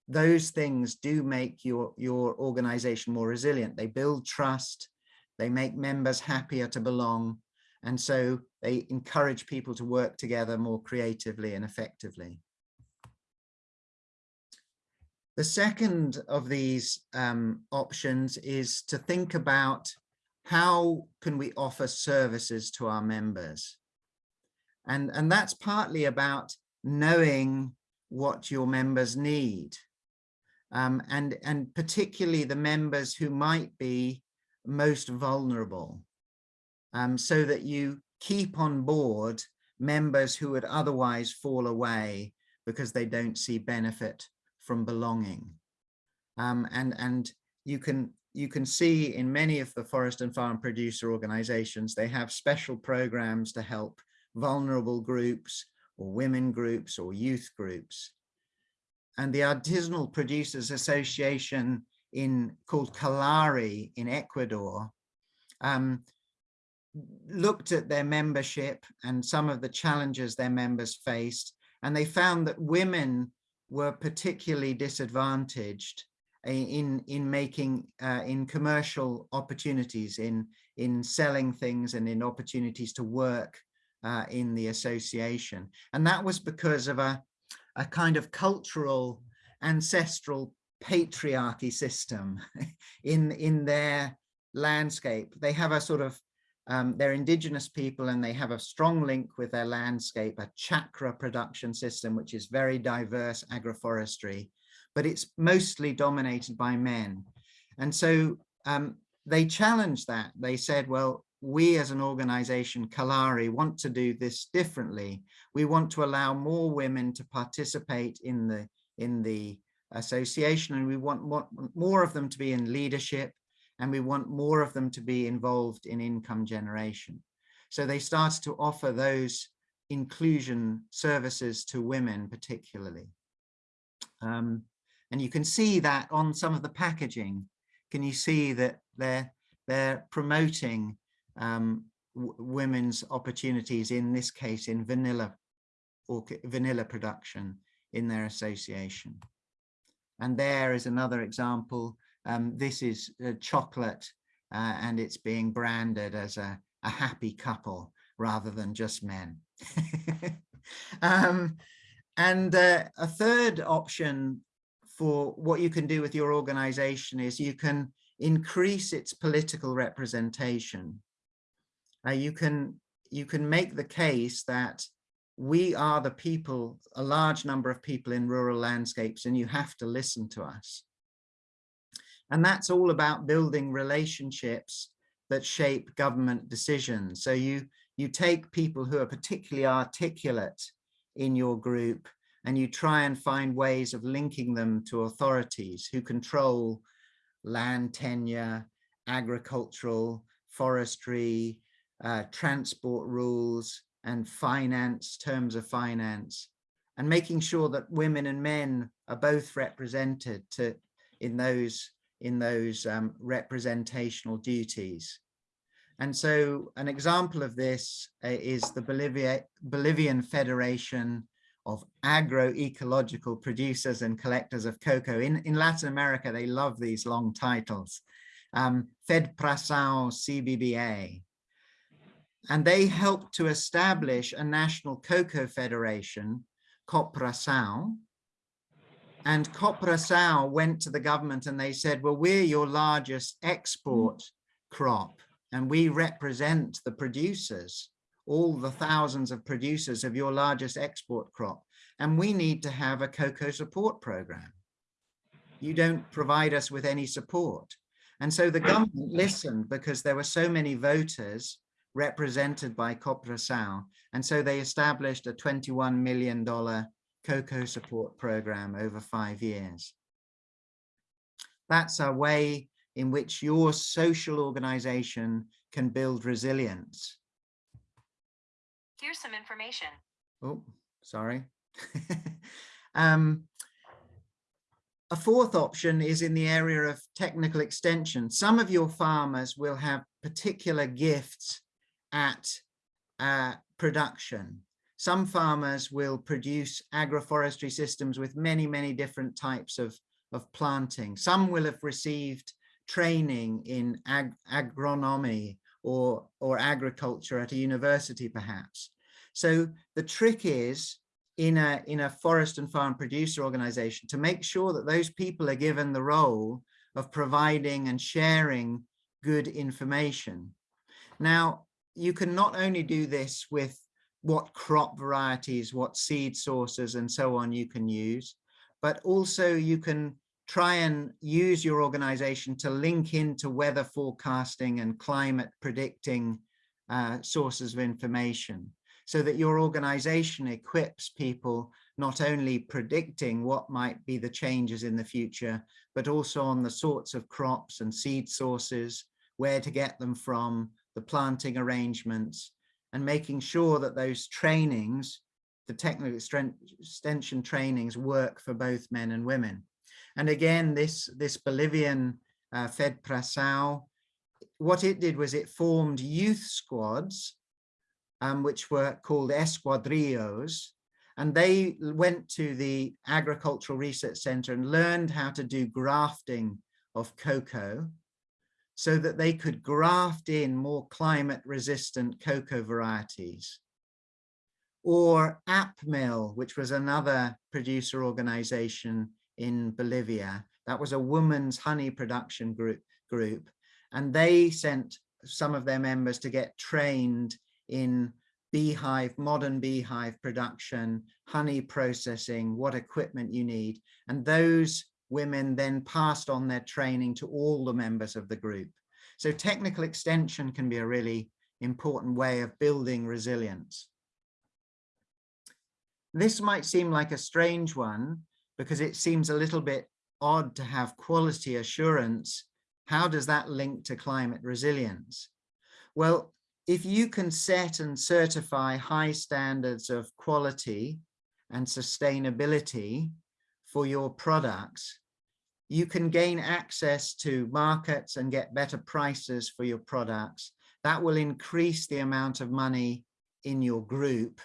those things do make your your organization more resilient they build trust they make members happier to belong and so they encourage people to work together more creatively and effectively the second of these um, options is to think about how can we offer services to our members? And, and that's partly about knowing what your members need. Um, and, and particularly the members who might be most vulnerable um, so that you keep on board members who would otherwise fall away because they don't see benefit from belonging. Um, and, and you can you can see in many of the forest and farm producer organizations, they have special programs to help vulnerable groups or women groups or youth groups. And the Artisanal Producers Association in called Kallari in Ecuador um, looked at their membership and some of the challenges their members faced. And they found that women were particularly disadvantaged in in making uh, in commercial opportunities in in selling things and in opportunities to work uh, in the association and that was because of a a kind of cultural ancestral patriarchy system in in their landscape they have a sort of um, they're indigenous people and they have a strong link with their landscape, a chakra production system, which is very diverse agroforestry, but it's mostly dominated by men. And so um, they challenged that. They said, well, we as an organization, Kallari, want to do this differently. We want to allow more women to participate in the, in the association and we want more, of them to be in leadership and we want more of them to be involved in income generation. So they started to offer those inclusion services to women particularly. Um, and you can see that on some of the packaging. Can you see that they're, they're promoting um, women's opportunities, in this case in vanilla or vanilla production in their association. And there is another example um, this is chocolate uh, and it's being branded as a, a happy couple rather than just men. um, and uh, a third option for what you can do with your organization is you can increase its political representation. Uh, you can you can make the case that we are the people, a large number of people in rural landscapes, and you have to listen to us. And that's all about building relationships that shape government decisions. So you, you take people who are particularly articulate in your group and you try and find ways of linking them to authorities who control land tenure, agricultural, forestry, uh, transport rules, and finance, terms of finance, and making sure that women and men are both represented to, in those in those um, representational duties. And so an example of this uh, is the Bolivia, Bolivian Federation of Agroecological Producers and Collectors of Cocoa. In, in Latin America, they love these long titles. Um, FEDPRASAO CBBA. And they helped to establish a national cocoa federation, COPRASAO, and Coprasao went to the government and they said, well, we're your largest export crop and we represent the producers, all the thousands of producers of your largest export crop. And we need to have a cocoa support program. you don't provide us with any support. And so the government listened because there were so many voters represented by Coprasal. And so they established a $21 million cocoa support program over five years. That's a way in which your social organization can build resilience. Here's some information. Oh, sorry. um, a fourth option is in the area of technical extension. Some of your farmers will have particular gifts at uh, production. Some farmers will produce agroforestry systems with many, many different types of, of planting. Some will have received training in ag agronomy or, or agriculture at a university perhaps. So the trick is in a, in a forest and farm producer organization to make sure that those people are given the role of providing and sharing good information. Now, you can not only do this with what crop varieties, what seed sources and so on you can use, but also you can try and use your organization to link into weather forecasting and climate predicting uh, sources of information so that your organization equips people not only predicting what might be the changes in the future, but also on the sorts of crops and seed sources, where to get them from, the planting arrangements, and making sure that those trainings, the technical extension trainings work for both men and women. And again, this, this Bolivian uh, FEDPRASAO, what it did was it formed youth squads um, which were called esquadrillos, And they went to the Agricultural Research Center and learned how to do grafting of cocoa so that they could graft in more climate resistant cocoa varieties. Or APMIL, which was another producer organization in Bolivia. That was a women's honey production group, group. And they sent some of their members to get trained in beehive, modern beehive production, honey processing, what equipment you need. And those women then passed on their training to all the members of the group. So technical extension can be a really important way of building resilience. This might seem like a strange one because it seems a little bit odd to have quality assurance. How does that link to climate resilience? Well, if you can set and certify high standards of quality and sustainability for your products, you can gain access to markets and get better prices for your products. That will increase the amount of money in your group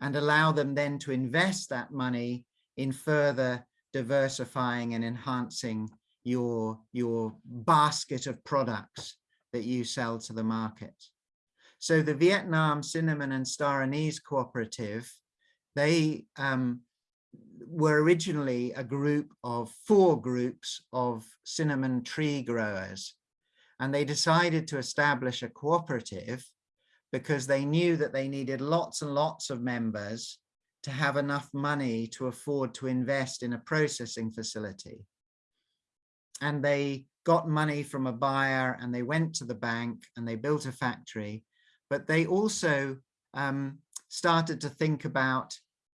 and allow them then to invest that money in further diversifying and enhancing your, your basket of products that you sell to the market. So the Vietnam Cinnamon and Star Anise Cooperative, they um, were originally a group of four groups of cinnamon tree growers. And they decided to establish a cooperative because they knew that they needed lots and lots of members to have enough money to afford to invest in a processing facility. And they got money from a buyer and they went to the bank and they built a factory but they also um, started to think about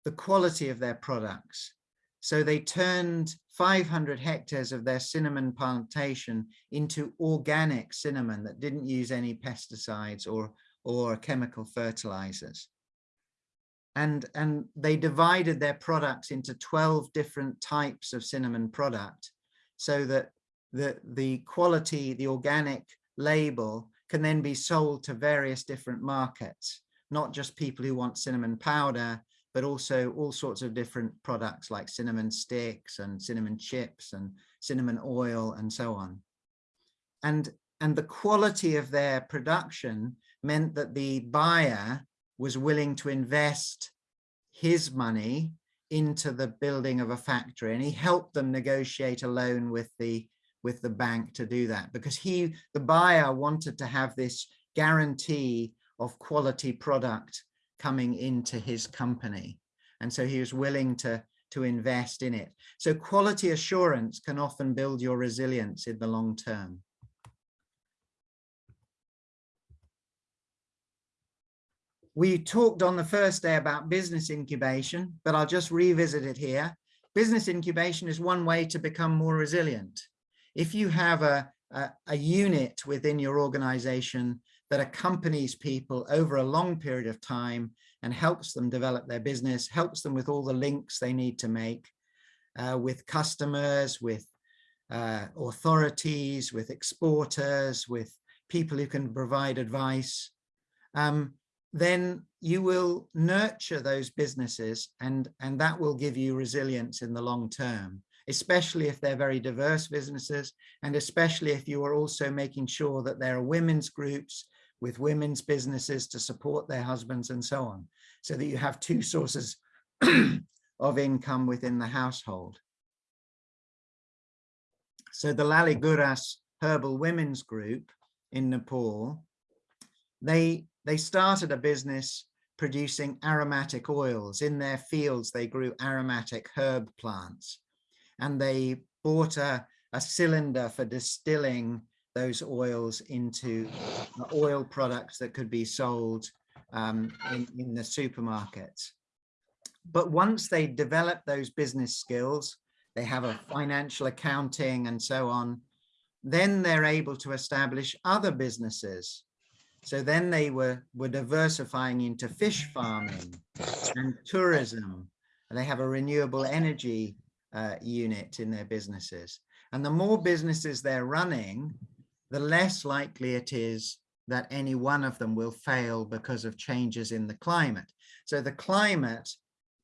the quality of their products. So they turned 500 hectares of their cinnamon plantation into organic cinnamon that didn't use any pesticides or, or chemical fertilizers. And, and they divided their products into 12 different types of cinnamon product so that the, the quality, the organic label can then be sold to various different markets, not just people who want cinnamon powder, but also all sorts of different products like cinnamon sticks and cinnamon chips and cinnamon oil and so on. And, and the quality of their production meant that the buyer was willing to invest his money into the building of a factory and he helped them negotiate a loan with the with the bank to do that because he, the buyer wanted to have this guarantee of quality product coming into his company. And so he was willing to, to invest in it. So quality assurance can often build your resilience in the long term. We talked on the first day about business incubation, but I'll just revisit it here. Business incubation is one way to become more resilient. If you have a, a, a unit within your organization that accompanies people over a long period of time and helps them develop their business, helps them with all the links they need to make uh, with customers, with uh, authorities, with exporters, with people who can provide advice, um, then you will nurture those businesses and, and that will give you resilience in the long term, especially if they're very diverse businesses and especially if you are also making sure that there are women's groups with women's businesses to support their husbands and so on, so that you have two sources of income within the household. So the Laliguras Herbal Women's Group in Nepal, they, they started a business producing aromatic oils. In their fields, they grew aromatic herb plants and they bought a, a cylinder for distilling those oils into oil products that could be sold um, in, in the supermarkets. But once they develop those business skills, they have a financial accounting and so on, then they're able to establish other businesses. So then they were, were diversifying into fish farming and tourism. And they have a renewable energy uh, unit in their businesses. And the more businesses they're running, the less likely it is that any one of them will fail because of changes in the climate. So the climate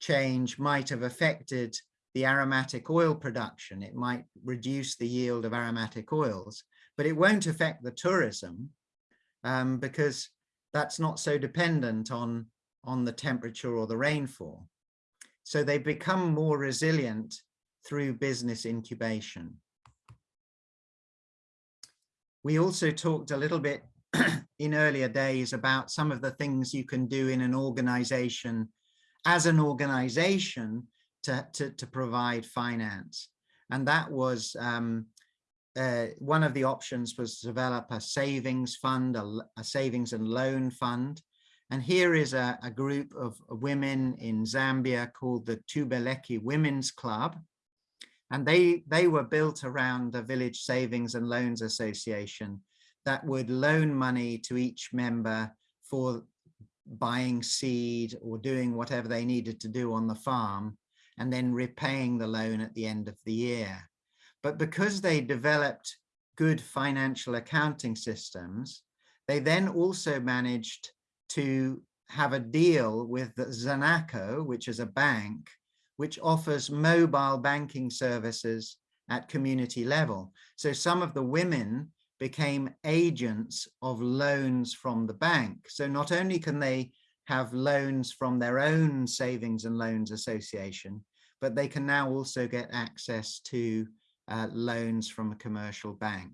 change might have affected the aromatic oil production. It might reduce the yield of aromatic oils, but it won't affect the tourism um, because that's not so dependent on, on the temperature or the rainfall. So they become more resilient through business incubation. We also talked a little bit in earlier days about some of the things you can do in an organization as an organization to, to, to provide finance. And that was um, uh, one of the options was to develop a savings fund, a, a savings and loan fund. And here is a, a, group of women in Zambia called the Tubeleki Women's Club and they they were built around a village savings and loans association that would loan money to each member for buying seed or doing whatever they needed to do on the farm and then repaying the loan at the end of the year. But because they developed good financial accounting systems they then also managed to have a deal with Zanaco, which is a bank which offers mobile banking services at community level. So some of the women became agents of loans from the bank. So not only can they have loans from their own savings and loans association, but they can now also get access to uh, loans from a commercial bank.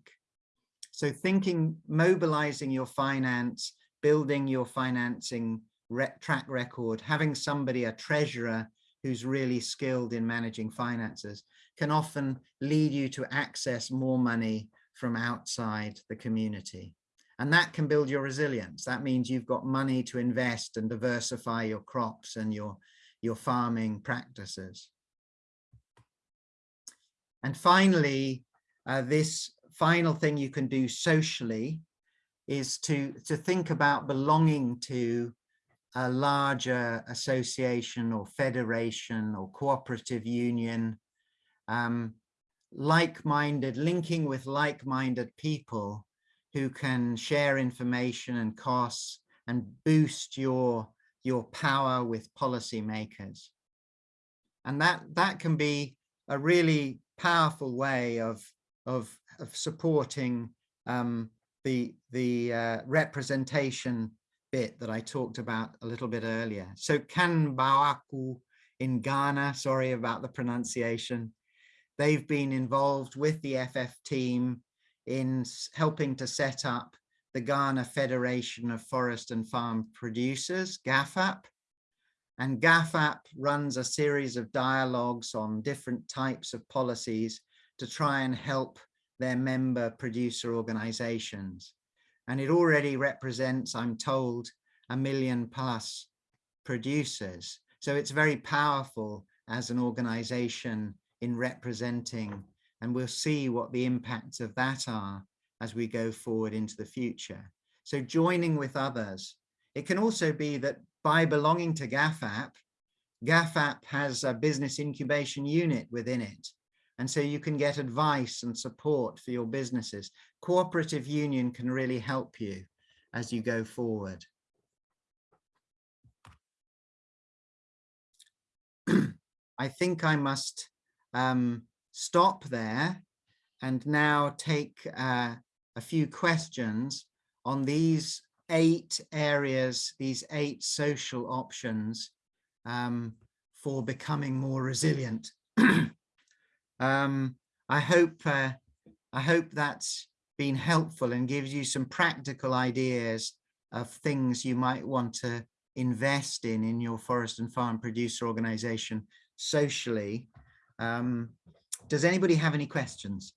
So thinking, mobilizing your finance, building your financing re track record, having somebody, a treasurer who's really skilled in managing finances can often lead you to access more money from outside the community. And that can build your resilience. That means you've got money to invest and diversify your crops and your, your farming practices. And finally, uh, this final thing you can do socially is to, to think about belonging to a larger association or federation or cooperative union, um, like-minded, linking with like-minded people who can share information and costs and boost your, your power with policymakers. And that, that can be a really powerful way of, of, of supporting um, the, the uh, representation bit that I talked about a little bit earlier. So Kanbawaku in Ghana, sorry about the pronunciation, they've been involved with the FF team in helping to set up the Ghana Federation of Forest and Farm Producers, GhaFFaP, And GhaFFaP runs a series of dialogues on different types of policies to try and help their member producer organizations. And it already represents, I'm told, a million plus producers. So it's very powerful as an organization in representing, and we'll see what the impacts of that are as we go forward into the future. So joining with others. It can also be that by belonging to GhaFFaP, GhaFFaP has a business incubation unit within it. And so you can get advice and support for your businesses. Cooperative union can really help you as you go forward. I think I must um, stop there and now take uh, a few questions on these eight areas, these eight social options um, for becoming more resilient. um, I hope uh, I hope that's been helpful and gives you some practical ideas of things you might want to invest in in your forest and farm producer organization socially. Um, does anybody have any questions?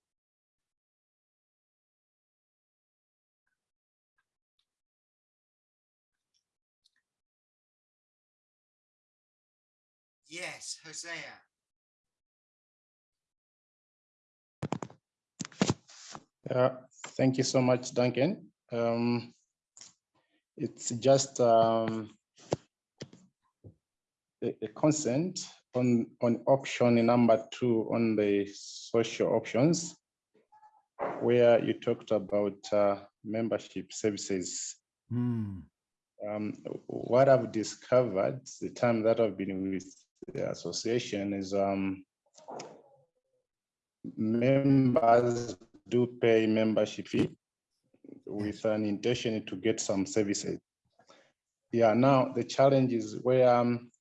Yes, Hosea. Uh, thank you so much, Duncan. Um, it's just um, a, a consent on, on option number two on the social options, where you talked about uh, membership services. Hmm. Um, what I've discovered the time that I've been with the association is um, members do pay membership fee with an intention to get some services. Yeah, now the challenge is where um,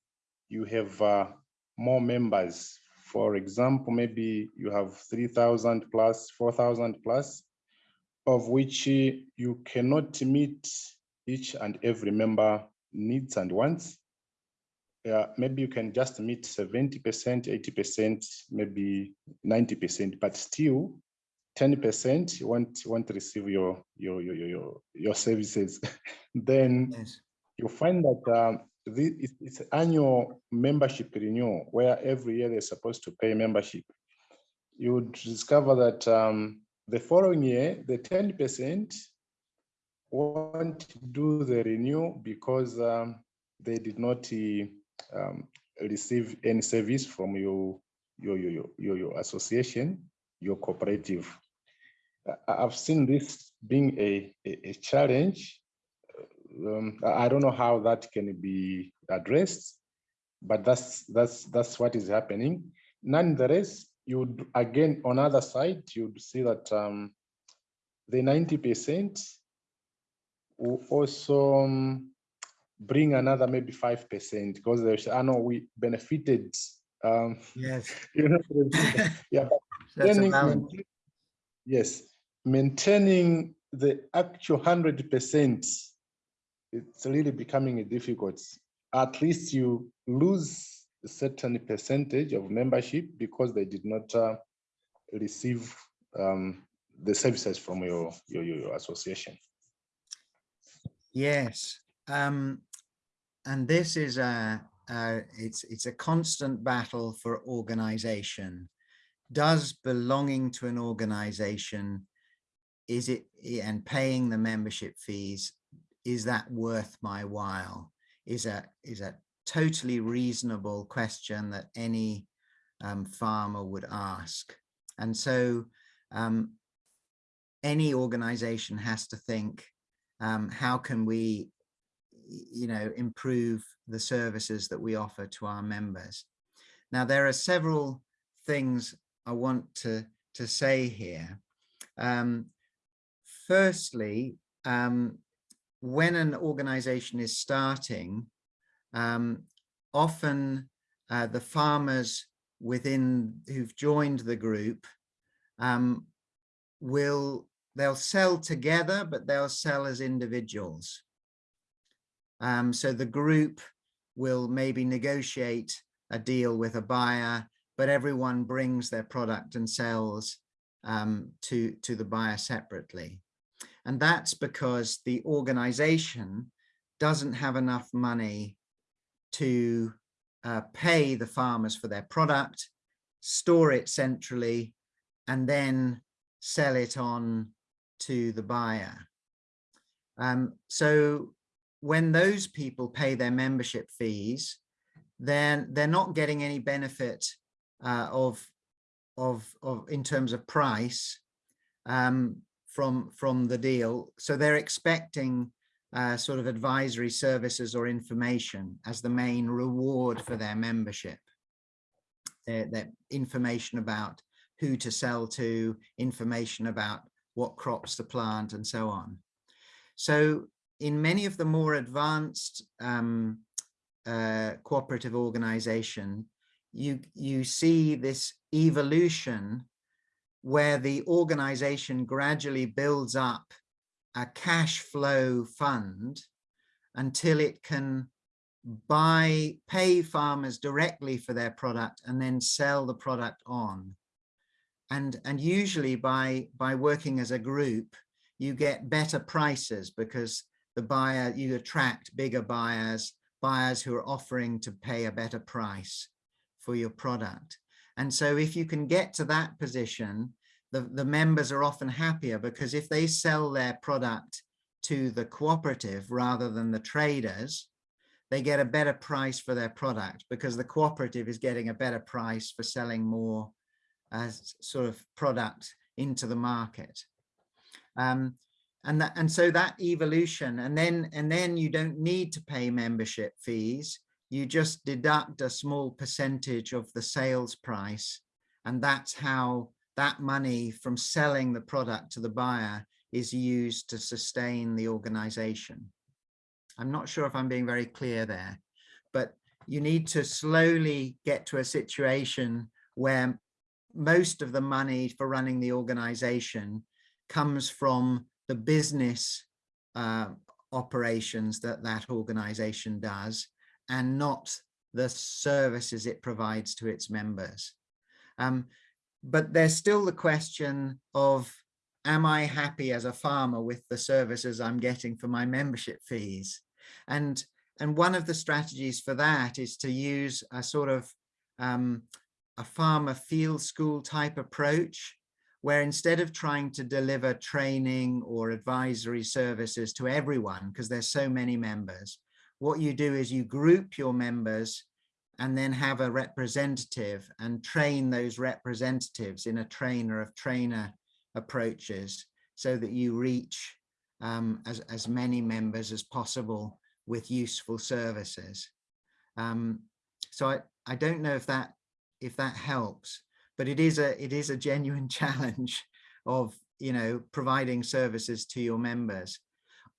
you have uh, more members. For example, maybe you have 3,000 plus, 4,000 plus, of which you cannot meet each and every member needs and wants. Yeah, maybe you can just meet 70%, 80%, maybe 90%, but still 10% won't, won't receive your, your, your, your, your services. then Yes. you find that um, the, it's, annual membership renewal where every year they're supposed to pay membership. You would discover that um, the following year, the 10% won't do the renewal because um, they did not um, receive any service from your, your, your, your, your association, your cooperative. I've seen this being a, a, a challenge. Um, I don't know how that can be addressed, but that's that's that's what is happening. Nonetheless, you would again on other side you'd see that um, the ninety percent will also um, bring another maybe five percent because there's I know we benefited. Um, Yes. you know, yeah, That's balance. Yes, maintaining the actual hundred percent, it's really becoming a difficult. At least you lose a certain percentage of membership because they did not uh, receive um, the services from your, your, your association. Yes, um, and this is a it's it's a constant battle for organization. Does belonging to an organization is it and paying the membership fees is that worth my while? Is a is a totally reasonable question that any um, farmer would ask, and so um, any organization has to think um, how can we you know improve the services that we offer to our members? Now there are several things i want to to say here. Um, firstly um, when an organization is starting um, often uh, the farmers within who've joined the group um, will they'll sell together, but they'll sell as individuals. Um, so the group will maybe negotiate a deal with a buyer, but everyone brings their product and sells um, to, to the buyer separately. And that's because the organization doesn't have enough money to uh, pay the farmers for their product, store it centrally, and then sell it on to the buyer. Um, so when those people pay their membership fees, then they're not getting any benefit uh, of, of, of in terms of price um, from, from the deal. So they're expecting uh, sort of advisory services or information as the main reward for their membership. Their, their information about who to sell to, information about what crops to plant and so on. So in many of the more advanced um, uh, cooperative organization, you, you see this evolution where the organization gradually builds up a cash flow fund until it can buy, pay farmers directly for their product and then sell the product on. And, and usually by, by working as a group, you get better prices because the buyer, you attract bigger buyers, buyers who are offering to pay a better price for your product. And so if you can get to that position, the, the members are often happier because if they sell their product to the cooperative rather than the traders, they get a better price for their product because the cooperative is getting a better price for selling more as sort of product into the market. Um, and that and so that evolution and then and then you don't need to pay membership fees you just deduct a small percentage of the sales price and that's how that money from selling the product to the buyer is used to sustain the organization. I'm not sure if i'm being very clear there but you need to slowly get to a situation where most of the money for running the organization comes from the business uh, operations that that organization does and not the services it provides to its members. Um, but there's still the question of, am I happy as a farmer with the services I'm getting for my membership fees? And, and one of the strategies for that is to use a sort of um, a farmer field school type approach where instead of trying to deliver training or advisory services to everyone, because there's so many members, what you do is you group your members and then have a representative and train those representatives in a trainer of trainer approaches so that you reach um, as, as many members as possible with useful services. Um, so I, I don't know if that if that helps, but it is a it is a genuine challenge of you know providing services to your members.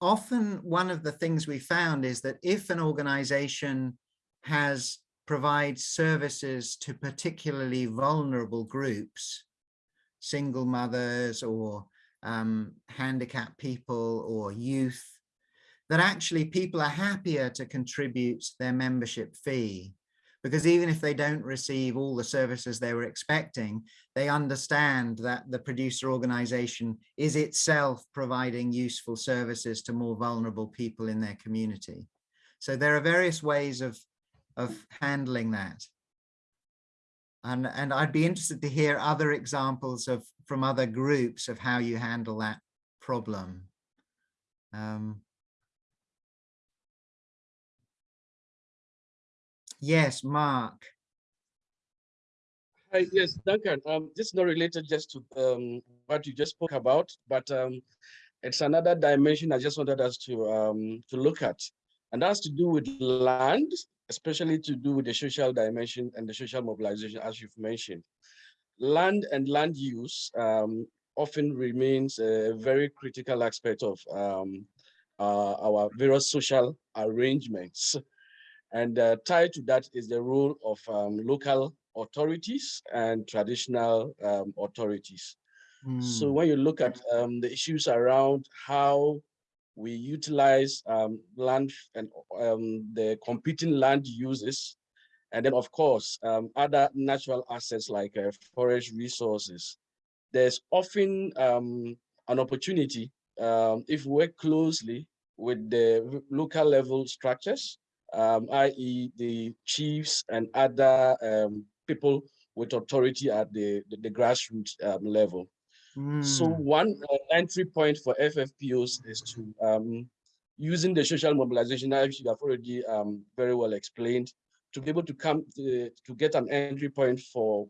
Often one of the things we found is that if an organization has provides services to particularly vulnerable groups, single mothers or um, handicapped people or youth, that actually people are happier to contribute their membership fee because even if they don't receive all the services they were expecting, they understand that the producer organization is itself providing useful services to more vulnerable people in their community. So there are various ways of, of handling that. And, and I'd be interested to hear other examples of from other groups of how you handle that problem. Um, Yes, Mark. Hi, yes, Duncan. Um, this is not related just to um, what you just spoke about, but um, it's another dimension I just wanted us to um, to look at, and that's to do with land, especially to do with the social dimension and the social mobilization, as you've mentioned. Land and land use um, often remains a very critical aspect of um, uh, our various social arrangements. And uh, tied to that is the role of um, local authorities and traditional um, authorities. Mm. So when you look at um, the issues around how we utilize um, land and um, the competing land uses, and then of course, um, other natural assets like uh, forest resources. There's often um, an opportunity um, if we work closely with the local level structures, um, i.e. the chiefs and other um, people with authority at the, the, the grassroots um, level. So Mm, one uh, entry point for FFPOs is to um, using the social mobilization, as you have already um, very well explained, to be able to come to, to get an entry point for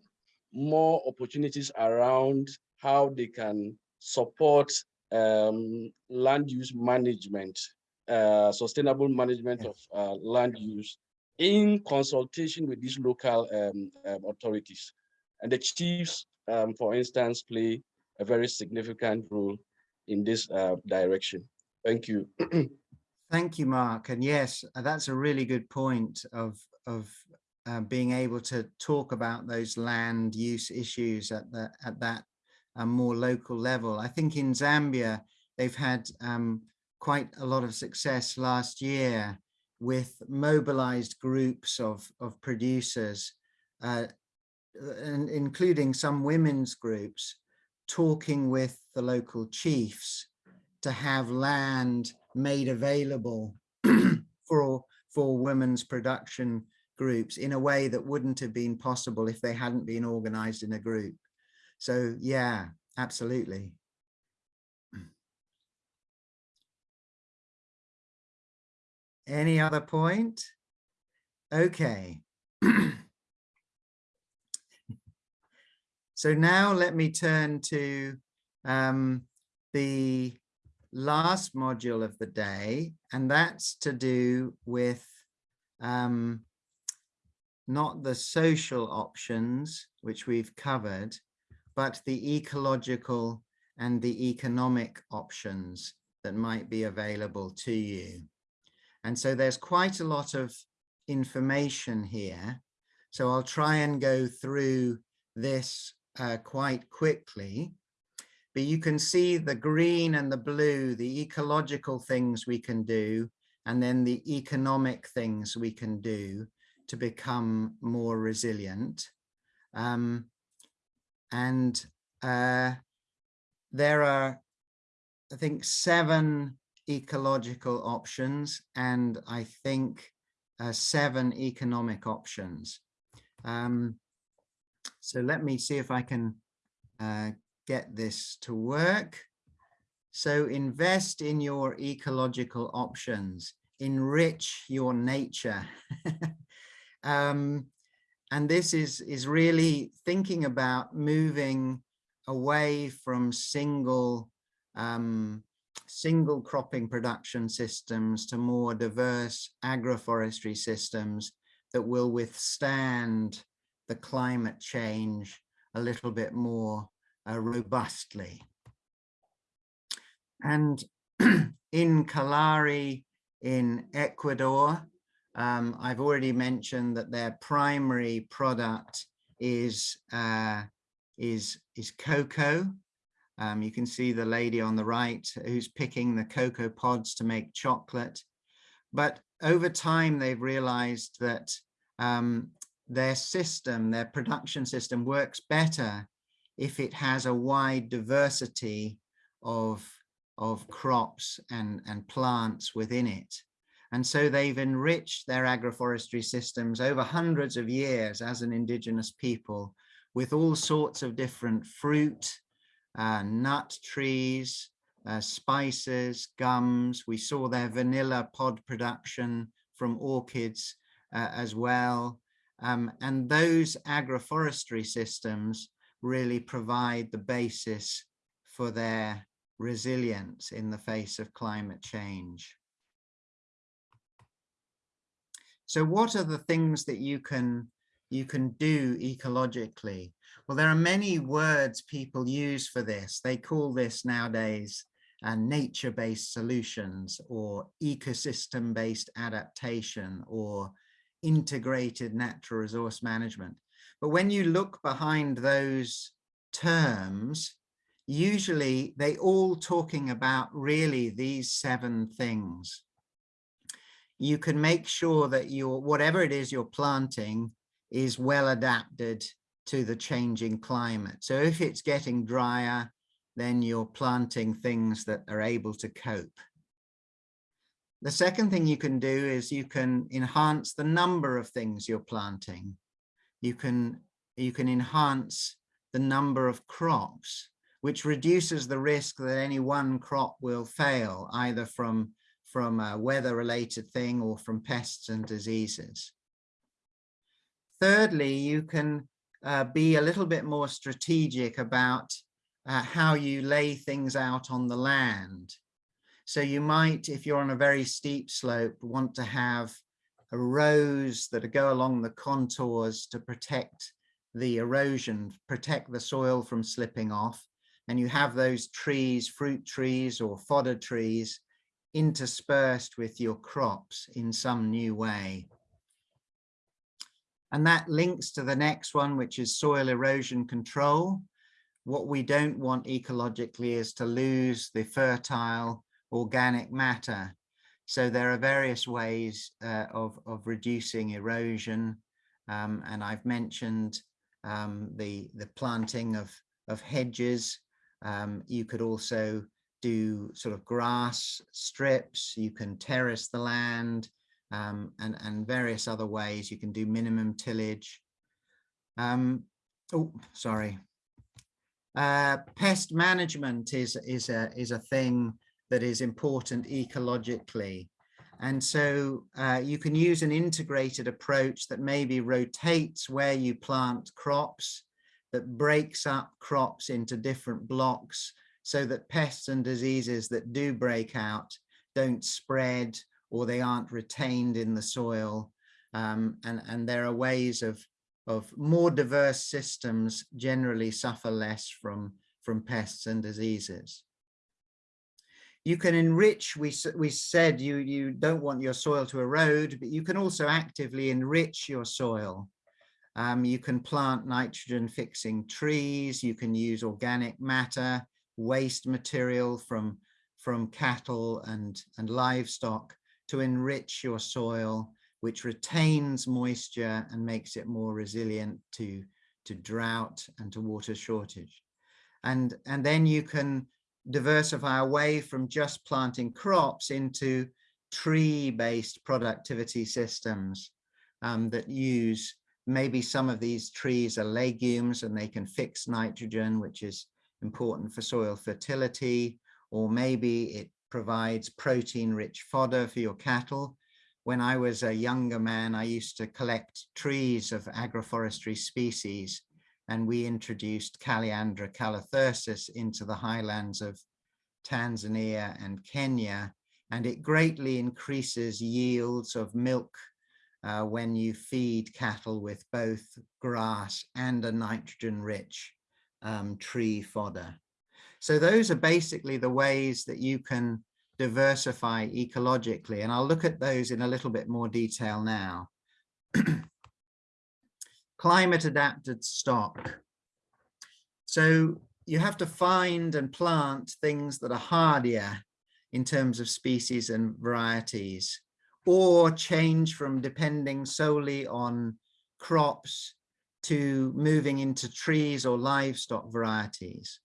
more opportunities around how they can support um, land use management, uh, sustainable management of uh, land use in consultation with these local um, um, authorities. And the chiefs, um, for instance, play a very significant role in this uh, direction. Thank you. Thank you, Mark. And yes, uh, that's a really good point of, of uh, being able to talk about those land use issues at, the, at that uh, more local level. I think in Zambia, they've had um, quite a lot of success last year with mobilized groups of, of producers, uh, and including some women's groups, talking with the local chiefs to have land made available for, for women's production groups in a way that wouldn't have been possible if they hadn't been organized in a group. So yeah, absolutely. Any other point? Okay. So now let me turn to um, the last module of the day, and that's to do with um, not the social options, which we've covered, but the ecological and the economic options that might be available to you. And so there's quite a lot of information here. So I'll try and go through this uh, quite quickly. But you can see the green and the blue, the ecological things we can do, and then the economic things we can do to become more resilient. Um, and uh, there are, I think, seven ecological options and I think uh, seven economic options. Um, so let me see if I can uh, get this to work. So invest in your ecological options, enrich your nature. um, and this is, is really thinking about moving away from single um, single cropping production systems to more diverse agroforestry systems that will withstand the climate change a little bit more uh, robustly. And in Kallari in Ecuador, um, I've already mentioned that their primary product is, uh, is, is cocoa. Um, you can see the lady on the right who's picking the cocoa pods to make chocolate. But over time, they've realized that um, their system, their production system works better if it has a wide diversity of, of crops and, and plants within it. And so they've enriched their agroforestry systems over hundreds of years as an indigenous people with all sorts of different fruit, uh, nut trees, uh, spices, gums. We saw their vanilla pod production from orchids uh, as well. Um, and those agroforestry systems really provide the basis for their resilience in the face of climate change. So what are the things that you can you can do ecologically? Well, there are many words people use for this. They call this nowadays uh, nature-based solutions or ecosystem-based adaptation or integrated natural resource management. But when you look behind those terms, usually they all talking about really these seven things. You can make sure that your whatever it is you're planting is well adapted to the changing climate. So if it's getting drier, then you're planting things that are able to cope. The second thing you can do is you can enhance the number of things you're planting. You can, you can enhance the number of crops, which reduces the risk that any one crop will fail, either from, from a weather-related thing or from pests and diseases. Thirdly, you can uh, be a little bit more strategic about uh, how you lay things out on the land. So you might, if you're on a very steep slope, want to have rows that go along the contours to protect the erosion, protect the soil from slipping off. And you have those trees, fruit trees or fodder trees interspersed with your crops in some new way. And that links to the next one, which is soil erosion control. What we don't want ecologically is to lose the fertile organic matter. So there are various ways uh, of, of reducing erosion. Um, and I've mentioned um, the, the planting of, of hedges. Um, you could also do sort of grass strips. You can terrace the land um, and, and various other ways. You can do minimum tillage. Um, oh, sorry. Uh, pest management is, is, a, is a thing that is important ecologically. And so uh, you can use an integrated approach that maybe rotates where you plant crops, that breaks up crops into different blocks so that pests and diseases that do break out don't spread or they aren't retained in the soil. Um, and, and there are ways of, of more diverse systems generally suffer less from, from pests and diseases. You can enrich, we, we said you, you don't want your soil to erode, but you can also actively enrich your soil. Um, you can plant nitrogen fixing trees, you can use organic matter, waste material from, from cattle and, and livestock to enrich your soil, which retains moisture and makes it more resilient to, to drought and to water shortage. And, and then you can diversify away from just planting crops into tree-based productivity systems um, that use maybe some of these trees are legumes and they can fix nitrogen, which is important for soil fertility, or maybe it provides protein-rich fodder for your cattle. When I was a younger man, I used to collect trees of agroforestry species and we introduced Calliandra calothyrsus into the highlands of Tanzania and Kenya, and it greatly increases yields of milk uh, when you feed cattle with both grass and a nitrogen-rich um, tree fodder. So those are basically the ways that you can diversify ecologically, and I'll look at those in a little bit more detail now. climate adapted stock. So you have to find and plant things that are hardier in terms of species and varieties, or change from depending solely on crops to moving into trees or livestock varieties.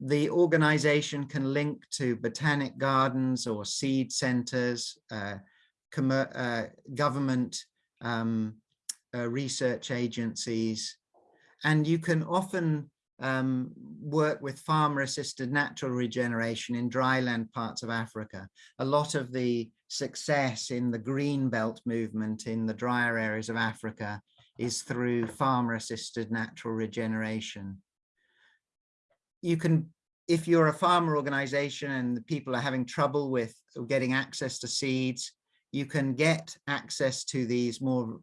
The organization can link to botanic gardens or seed centers, uh, uh, government um, uh, research agencies, and you can often um, work with farmer assisted natural regeneration in dryland parts of Africa. A lot of the success in the green belt movement in the drier areas of Africa is through farmer assisted natural regeneration. You can, if you're a farmer organization and the people are having trouble with getting access to seeds, you can get access to these more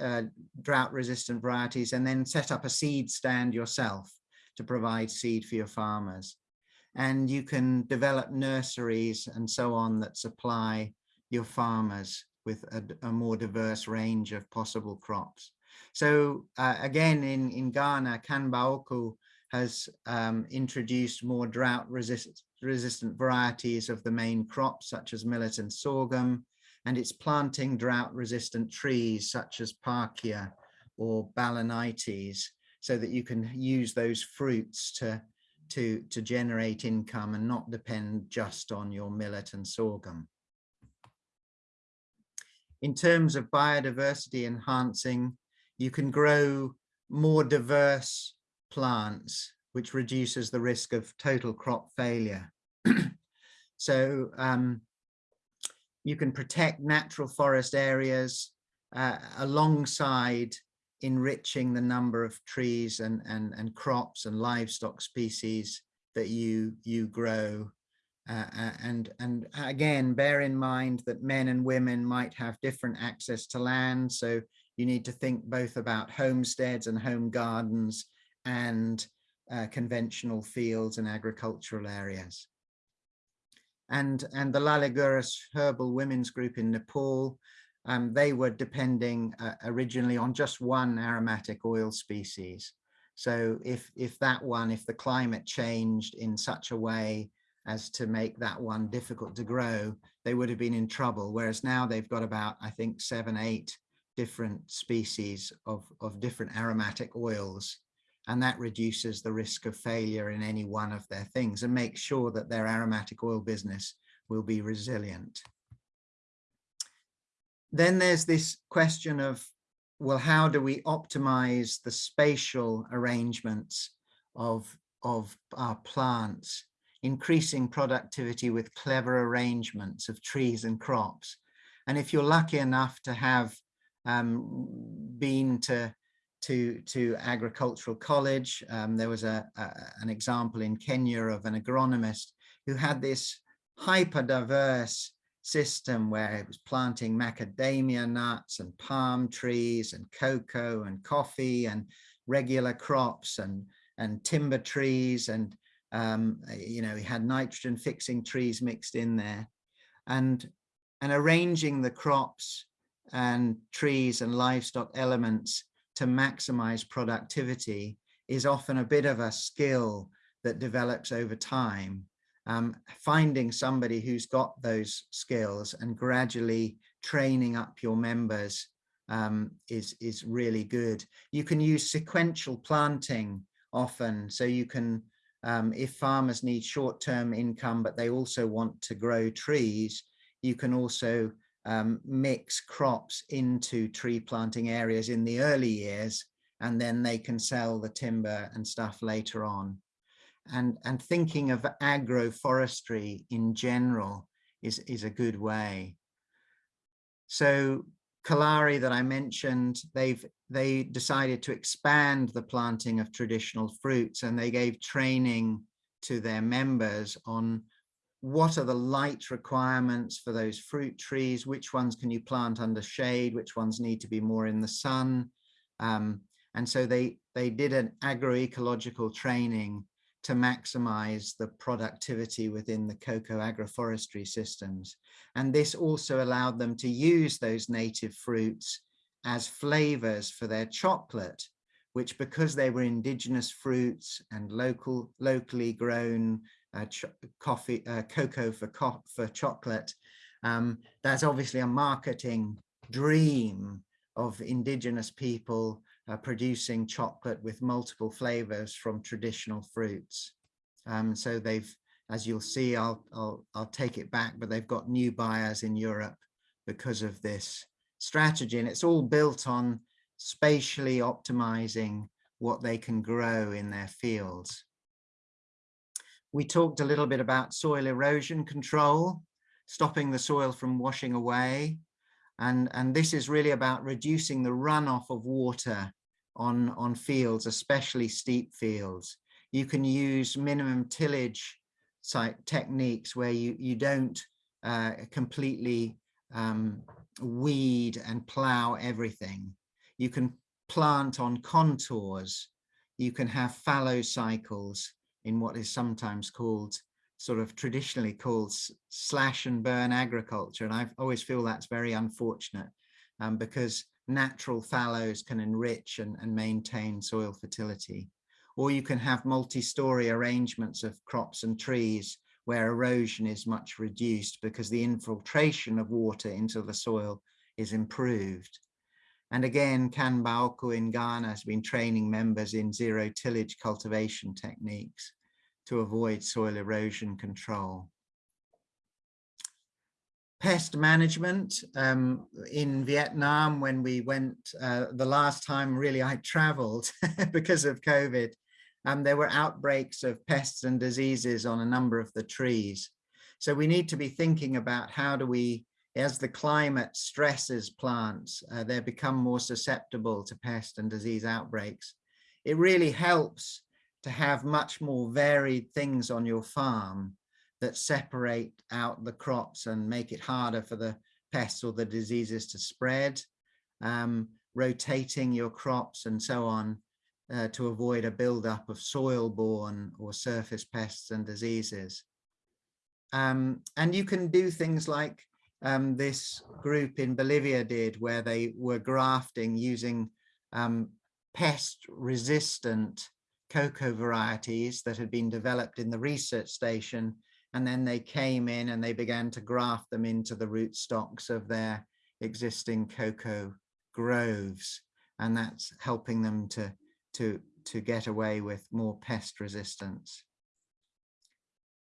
uh, drought resistant varieties and then set up a seed stand yourself to provide seed for your farmers. And you can develop nurseries and so on that supply your farmers with a, a more diverse range of possible crops. So uh, again, in, in Ghana, Kanba Oko has um, introduced more drought resist resistant varieties of the main crops such as millet and sorghum, and it's planting drought resistant trees such as Parkia or Balanites so that you can use those fruits to, to, to generate income and not depend just on your millet and sorghum. In terms of biodiversity enhancing, you can grow more diverse plants, which reduces the risk of total crop failure. so um, you can protect natural forest areas uh, alongside enriching the number of trees and, and, and crops and livestock species that you, you grow. Uh, uh and, and again, bear in mind that men and women might have different access to land. So you need to think both about homesteads and home gardens and uh, conventional fields and agricultural areas. And, and the Laliguras Herbal Women's Group in Nepal, um, they were depending uh, originally on just one aromatic oil species. So if, if that one, if the climate changed in such a way as to make that one difficult to grow, they would have been in trouble. Whereas now they've got about, I think, seven, eight different species of, of different aromatic oils and that reduces the risk of failure in any one of their things and makes sure that their aromatic oil business will be resilient. Then there's this question of, well, how do we optimize the spatial arrangements of, of our plants, increasing productivity with clever arrangements of trees and crops. And if you're lucky enough to have um, been to to, to agricultural college. Um, there was a, a, an example in Kenya of an agronomist who had this hyper diverse system where he was planting macadamia nuts and palm trees and cocoa and coffee and regular crops and, and timber trees and um, you know, he had nitrogen fixing trees mixed in there and, and arranging the crops and trees and livestock elements to maximize productivity is often a bit of a skill that develops over time. Um, finding somebody who's got those skills and gradually training up your members um, is, is really good. You can use sequential planting often, so you can, um, if farmers need short-term income, but they also want to grow trees, you can also um, mix crops into tree planting areas in the early years, and then they can sell the timber and stuff later on. And, and thinking of agroforestry in general is, is a good way. So Kallari that I mentioned, they've they decided to expand the planting of traditional fruits and they gave training to their members on what are the light requirements for those fruit trees? Which ones can you plant under shade? Which ones need to be more in the sun? Um, and so they, they did an agroecological training to maximize the productivity within the cocoa agroforestry systems. And this also allowed them to use those native fruits as flavors for their chocolate, which because they were indigenous fruits and local, locally grown coffee, cocoa for, co for chocolate. Um, that's obviously a marketing dream of indigenous people uh, producing chocolate with multiple flavors from traditional fruits. Um, so they've, as you'll see, I'll, I'll, I'll take it back, but they've got new buyers in Europe because of this strategy. And it's all built on spatially optimizing what they can grow in their fields. We talked a little bit about soil erosion control, stopping the soil from washing away. And, and this is really about reducing the runoff of water on, on fields, especially steep fields. You can use minimum tillage site techniques where you, you don't uh, completely um, weed and plow everything. You can plant on contours. You can have fallow cycles in what is sometimes called sort of traditionally called slash and burn agriculture. And I always feel that's very unfortunate um, because natural fallows can enrich and, and maintain soil fertility. or you can have multi-story arrangements of crops and trees where erosion is much reduced because the infiltration of water into the soil is improved. And again, Kanbaoku in Ghana has been training members in zero tillage cultivation techniques to avoid soil erosion control. Pest management um, in Vietnam, when we went uh, the last time really I traveled because of COVID, um, there were outbreaks of pests and diseases on a number of the trees. So we need to be thinking about how do we, as the climate stresses plants, uh, they become more susceptible to pest and disease outbreaks. It really helps to have much more varied things on your farm that separate out the crops and make it harder for the pests or the diseases to spread, um, rotating your crops and so on uh, to avoid a buildup of soil-borne or surface pests and diseases. Um, and you can do things like um, this group in Bolivia did, where they were grafting using um, pest-resistant cocoa varieties that had been developed in the research station and then they came in and they began to graft them into the rootstocks of their existing cocoa groves. And that's helping them to to to get away with more pest resistance.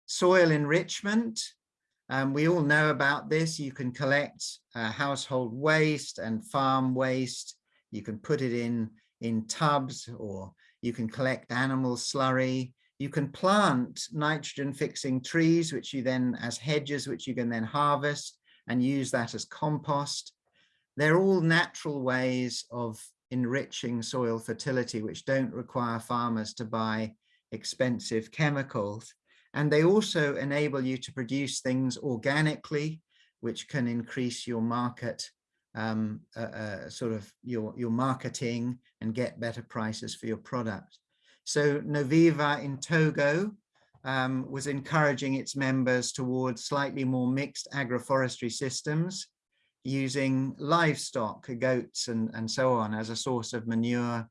Soil enrichment. Um, we all know about this. You can collect uh, household waste and farm waste. You can put it in in tubs or you can collect animal slurry you can plant nitrogen fixing trees, which you then as hedges, which you can then harvest and use that as compost. They're all natural ways of enriching soil fertility, which don't require farmers to buy expensive chemicals. And they also enable you to produce things organically, which can increase your market, um, uh, uh, sort of your, your marketing and get better prices for your product. So Noviva in Togo um, was encouraging its members towards slightly more mixed agroforestry systems using livestock, goats and, and so on as a source of manure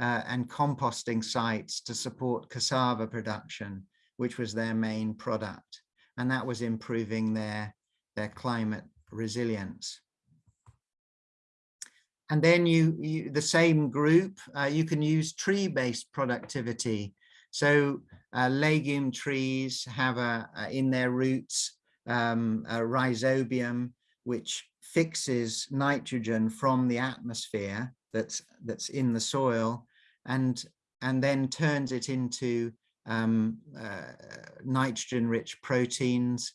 uh, and composting sites to support cassava production, which was their main product. And that was improving their, their climate resilience. And then you, you the same group, uh, you can use tree-based productivity. So uh, legume trees have a, a in their roots um, a rhizobium which fixes nitrogen from the atmosphere that's that's in the soil and and then turns it into um, uh, nitrogen rich proteins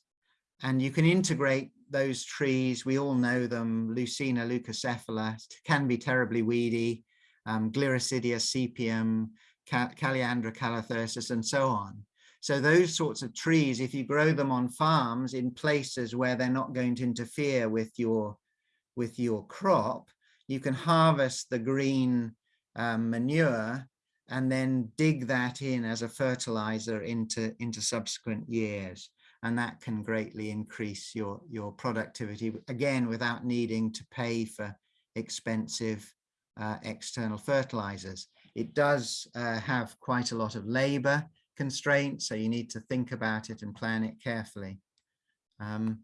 and you can integrate those trees, we all know them, Leucaena leucocephala, can be terribly weedy, um, Gliricidia sepium, Calliandra calothyrsus, and so on. So those sorts of trees, if you grow them on farms in places where they're not going to interfere with your, with your crop, you can harvest the green um, manure and then dig that in as a fertilizer into, into subsequent years and that can greatly increase your your productivity again without needing to pay for expensive uh, external fertilizers. It does uh, have quite a lot of labor constraints so you need to think about it and plan it carefully. Um,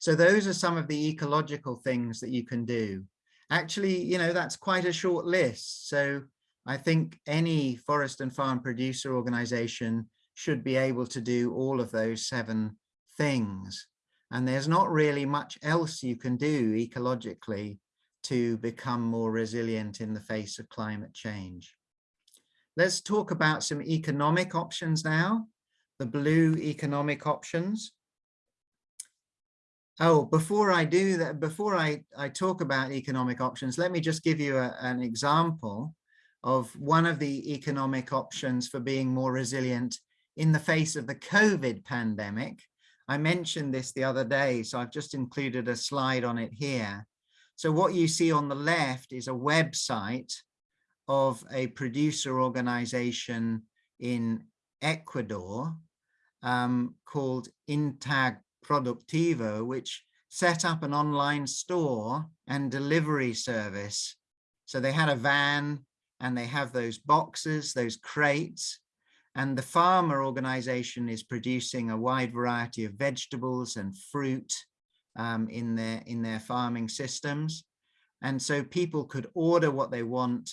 so those are some of the ecological things that you can do. Actually you know that's quite a short list. So I think any forest and farm producer organization should be able to do all of those seven things. And there's not really much else you can do ecologically to become more resilient in the face of climate change. Let's talk about some economic options now, the blue economic options. Oh, before I do that, before I, I talk about economic options, let me just give you a, an example of one of the economic options for being more resilient in the face of the COVID pandemic. I mentioned this the other day, so I've just included a slide on it here. So what you see on the left is a website of a producer organization in Ecuador um, called Intag Productivo, which set up an online store and delivery service. So they had a van and they have those boxes, those crates, and the farmer organization is producing a wide variety of vegetables and fruit um, in their in their farming systems. And so people could order what they want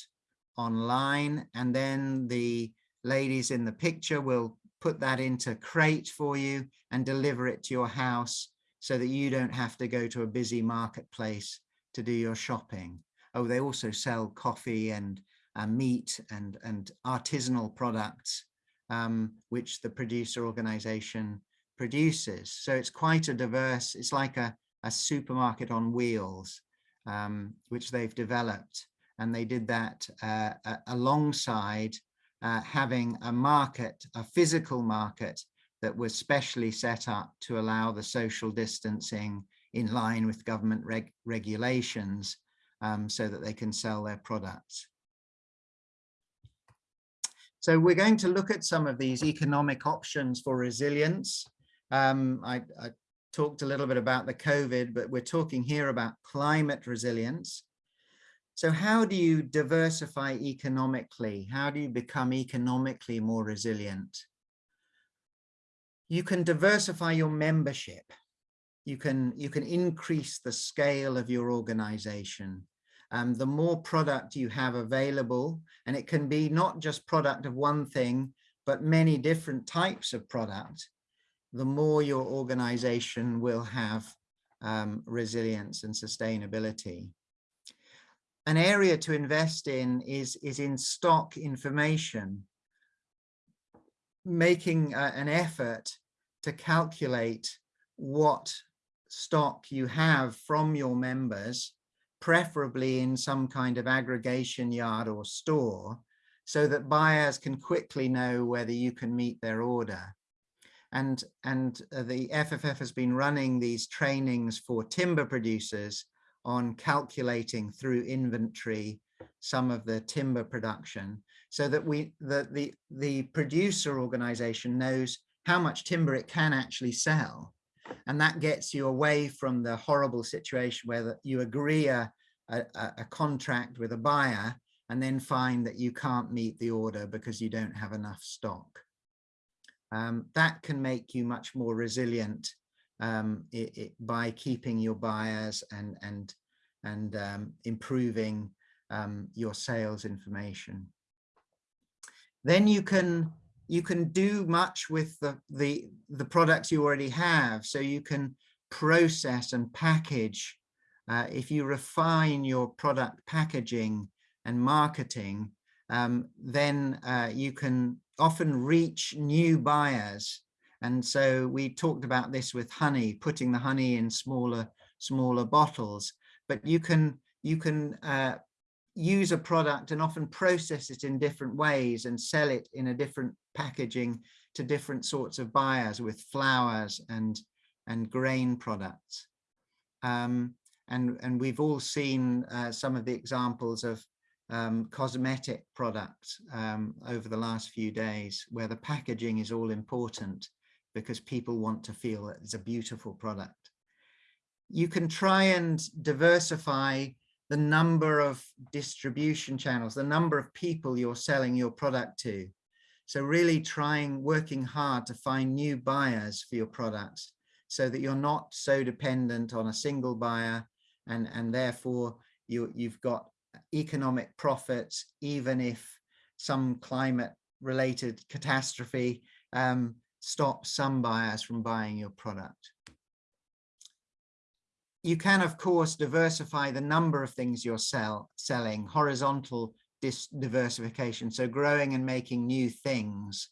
online and then the ladies in the picture will put that into crate for you and deliver it to your house so that you don't have to go to a busy marketplace to do your shopping. Oh, they also sell coffee and uh, meat and, and artisanal products, um, which the producer organization produces. So it's quite a diverse, it's like a, a supermarket on wheels, um, which they've developed. And they did that uh, alongside uh, having a market, a physical market that was specially set up to allow the social distancing in line with government reg regulations um, so that they can sell their products. So we're going to look at some of these economic options for resilience. Um, I, I talked a little bit about the COVID, but we're talking here about climate resilience. So how do you diversify economically? How do you become economically more resilient? You can diversify your membership. You can, you can increase the scale of your organization. Um, the more product you have available, and it can be not just product of one thing, but many different types of product, the more your organization will have um, resilience and sustainability. An area to invest in is, is in stock information, making uh, an effort to calculate what stock you have from your members, preferably in some kind of aggregation yard or store, so that buyers can quickly know whether you can meet their order. And, and uh, the FFF has been running these trainings for timber producers on calculating through inventory some of the timber production so that we the the the producer organization knows how much timber it can actually sell and that gets you away from the horrible situation where you agree a, a, a contract with a buyer and then find that you can't meet the order because you don't have enough stock um, that can make you much more resilient um, it, it, by keeping your buyers and and and um, improving um, your sales information. Then you can you can do much with the, the the products you already have. So you can process and package. Uh, if you refine your product packaging and marketing, um, then uh, you can often reach new buyers and so we talked about this with honey, putting the honey in smaller, smaller bottles, but you can, you can uh, use a product and often process it in different ways and sell it in a different packaging to different sorts of buyers with flowers and, and grain products. Um, and, and we've all seen uh, some of the examples of um, cosmetic products um, over the last few days where the packaging is all important because people want to feel that it's a beautiful product. You can try and diversify the number of distribution channels, the number of people you're selling your product to. So really trying, working hard to find new buyers for your products so that you're not so dependent on a single buyer and, and therefore you, you've got economic profits, even if some climate related catastrophe um, stop some buyers from buying your product. You can, of course, diversify the number of things you're sell, selling, horizontal diversification, so growing and making new things.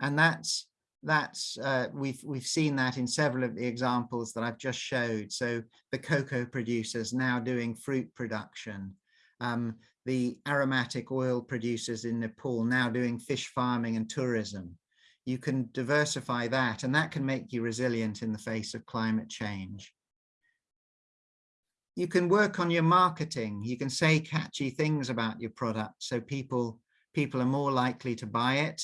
And that's that's uh, we've we've seen that in several of the examples that I've just showed. So the cocoa producers now doing fruit production, um, the aromatic oil producers in Nepal now doing fish farming and tourism you can diversify that and that can make you resilient in the face of climate change. You can work on your marketing. You can say catchy things about your product so people, people are more likely to buy it.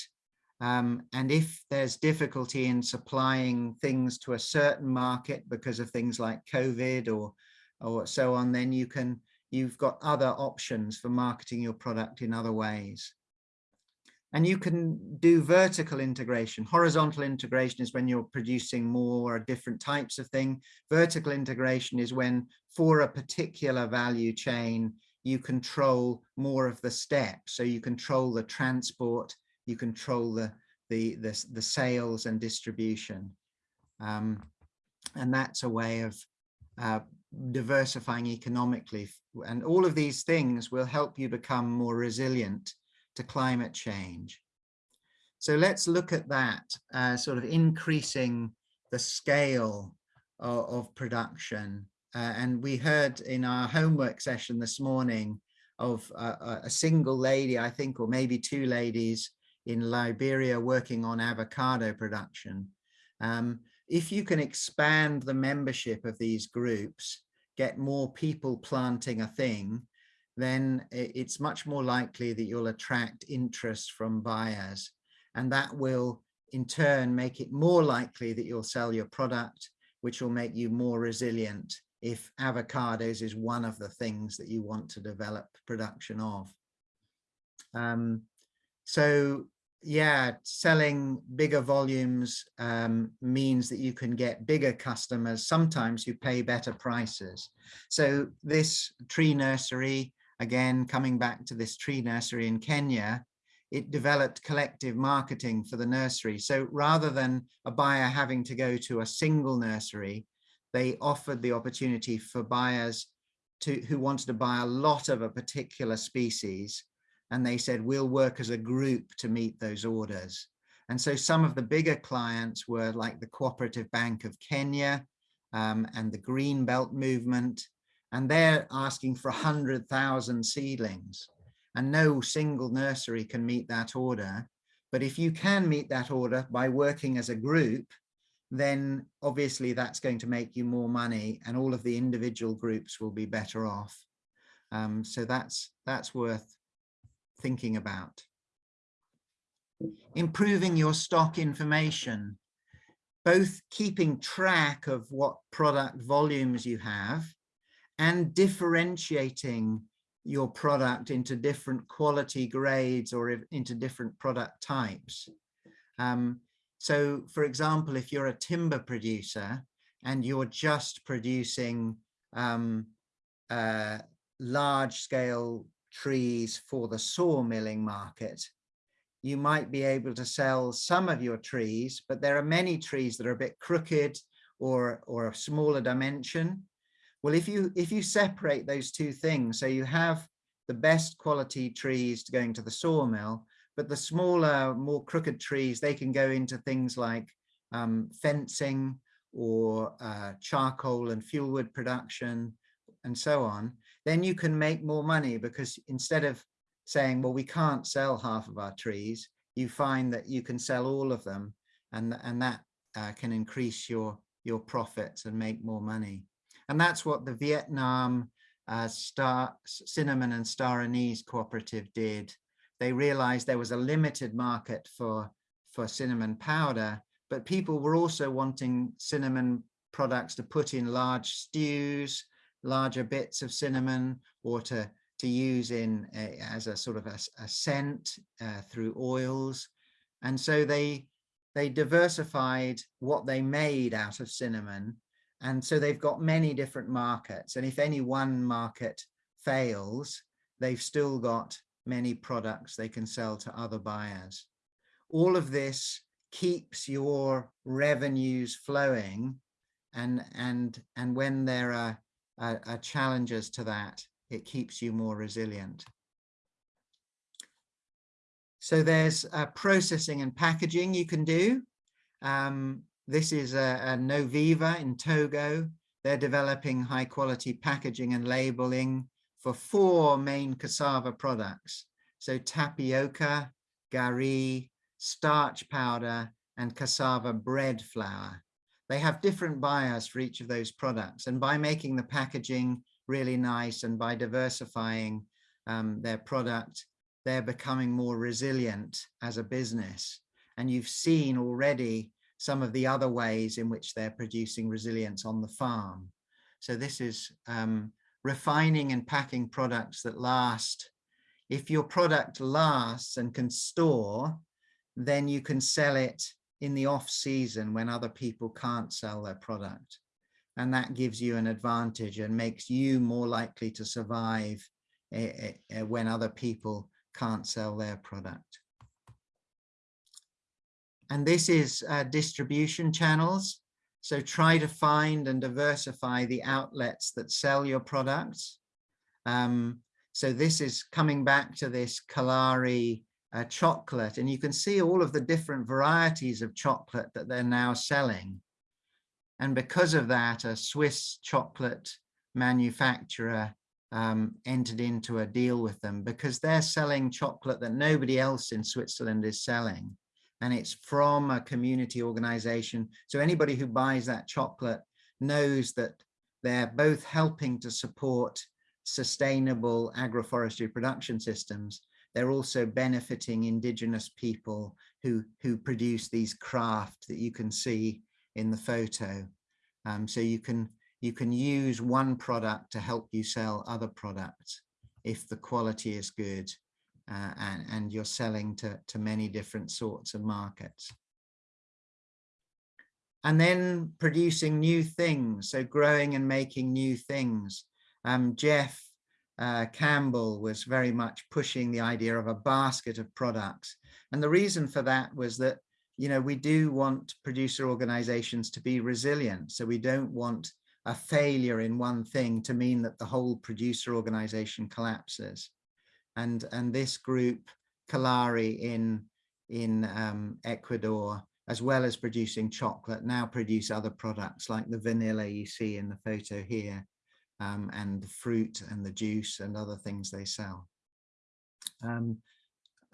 Um, and if there's difficulty in supplying things to a certain market because of things like COVID or, or so on, then you can, you've got other options for marketing your product in other ways. And you can do vertical integration. Horizontal integration is when you're producing more or different types of thing. Vertical integration is when for a particular value chain, you control more of the steps. So you control the transport, you control the, the, the, the sales and distribution. Um, and that's a way of uh, diversifying economically. And all of these things will help you become more resilient to climate change. So let's look at that, uh, sort of increasing the scale of, of production. Uh, and we heard in our homework session this morning of uh, a single lady, I think, or maybe two ladies in Liberia working on avocado production. Um, if you can expand the membership of these groups, get more people planting a thing, then it's much more likely that you'll attract interest from buyers. And that will in turn make it more likely that you'll sell your product, which will make you more resilient if avocados is one of the things that you want to develop production of. Um, so yeah, selling bigger volumes um, means that you can get bigger customers. Sometimes you pay better prices. So this tree nursery again, coming back to this tree nursery in Kenya, it developed collective marketing for the nursery. So rather than a buyer having to go to a single nursery, they offered the opportunity for buyers to who wanted to buy a lot of a particular species. And they said, we'll work as a group to meet those orders. And so some of the bigger clients were like the Cooperative Bank of Kenya um, and the Green Belt Movement and they're asking for 100,000 seedlings and no single nursery can meet that order. But if you can meet that order by working as a group, then obviously that's going to make you more money and all of the individual groups will be better off. Um, so that's, that's worth thinking about. Improving your stock information, both keeping track of what product volumes you have and differentiating your product into different quality grades or into different product types. Um, so for example, if you're a timber producer and you're just producing um, uh, large scale trees for the sawmilling market, you might be able to sell some of your trees, but there are many trees that are a bit crooked or, or a smaller dimension. Well, if you if you separate those two things, so you have the best quality trees going to the sawmill, but the smaller, more crooked trees, they can go into things like um, fencing or uh, charcoal and fuel wood production and so on, then you can make more money because instead of saying, well, we can't sell half of our trees, you find that you can sell all of them and, and that uh, can increase your, your profits and make more money. And that's what the Vietnam uh, Star Cinnamon and Star Anise Cooperative did. They realized there was a limited market for, for cinnamon powder, but people were also wanting cinnamon products to put in large stews, larger bits of cinnamon, or to, to use in a, as a sort of a, a scent uh, through oils. And so they, they diversified what they made out of cinnamon and so they've got many different markets. And if any one market fails, they've still got many products they can sell to other buyers. All of this keeps your revenues flowing. And, and, and when there are, are, are challenges to that, it keeps you more resilient. So there's uh, processing and packaging you can do. Um, this is a, a Noviva in Togo. They're developing high quality packaging and labeling for four main cassava products. So tapioca, gari, starch powder, and cassava bread flour. They have different buyers for each of those products. And by making the packaging really nice and by diversifying um, their product, they're becoming more resilient as a business. And you've seen already some of the other ways in which they're producing resilience on the farm. So this is um, refining and packing products that last. If your product lasts and can store, then you can sell it in the off season when other people can't sell their product. And that gives you an advantage and makes you more likely to survive eh, eh, when other people can't sell their product. And this is uh, distribution channels. So try to find and diversify the outlets that sell your products. Um, so this is coming back to this Kallari uh, chocolate, and you can see all of the different varieties of chocolate that they're now selling. And because of that, a Swiss chocolate manufacturer um, entered into a deal with them because they're selling chocolate that nobody else in Switzerland is selling. And it's from a community organization. So anybody who buys that chocolate knows that they're both helping to support sustainable agroforestry production systems. They're also benefiting indigenous people who, who produce these craft that you can see in the photo. Um, so you can you can use one product to help you sell other products if the quality is good uh, and, and you're selling to, to many different sorts of markets. And then producing new things, so growing and making new things. Um, Jeff uh, Campbell was very much pushing the idea of a basket of products. And the reason for that was that, you know, we do want producer organizations to be resilient. So we don't want a failure in one thing to mean that the whole producer organization collapses. And, and this group, Kallari in, in um, Ecuador, as well as producing chocolate, now produce other products like the vanilla you see in the photo here, um, and the fruit and the juice and other things they sell. Um,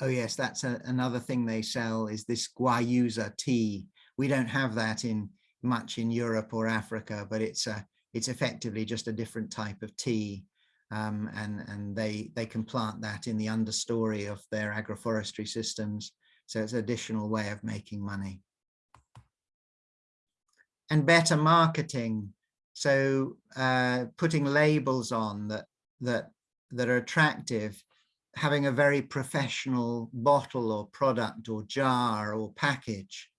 oh yes, that's a, another thing they sell is this guayusa tea. We don't have that in much in Europe or Africa, but it's a it's effectively just a different type of tea. Um, and and they they can plant that in the understory of their agroforestry systems. So it's an additional way of making money. And better marketing. So uh, putting labels on that that that are attractive, having a very professional bottle or product or jar or package.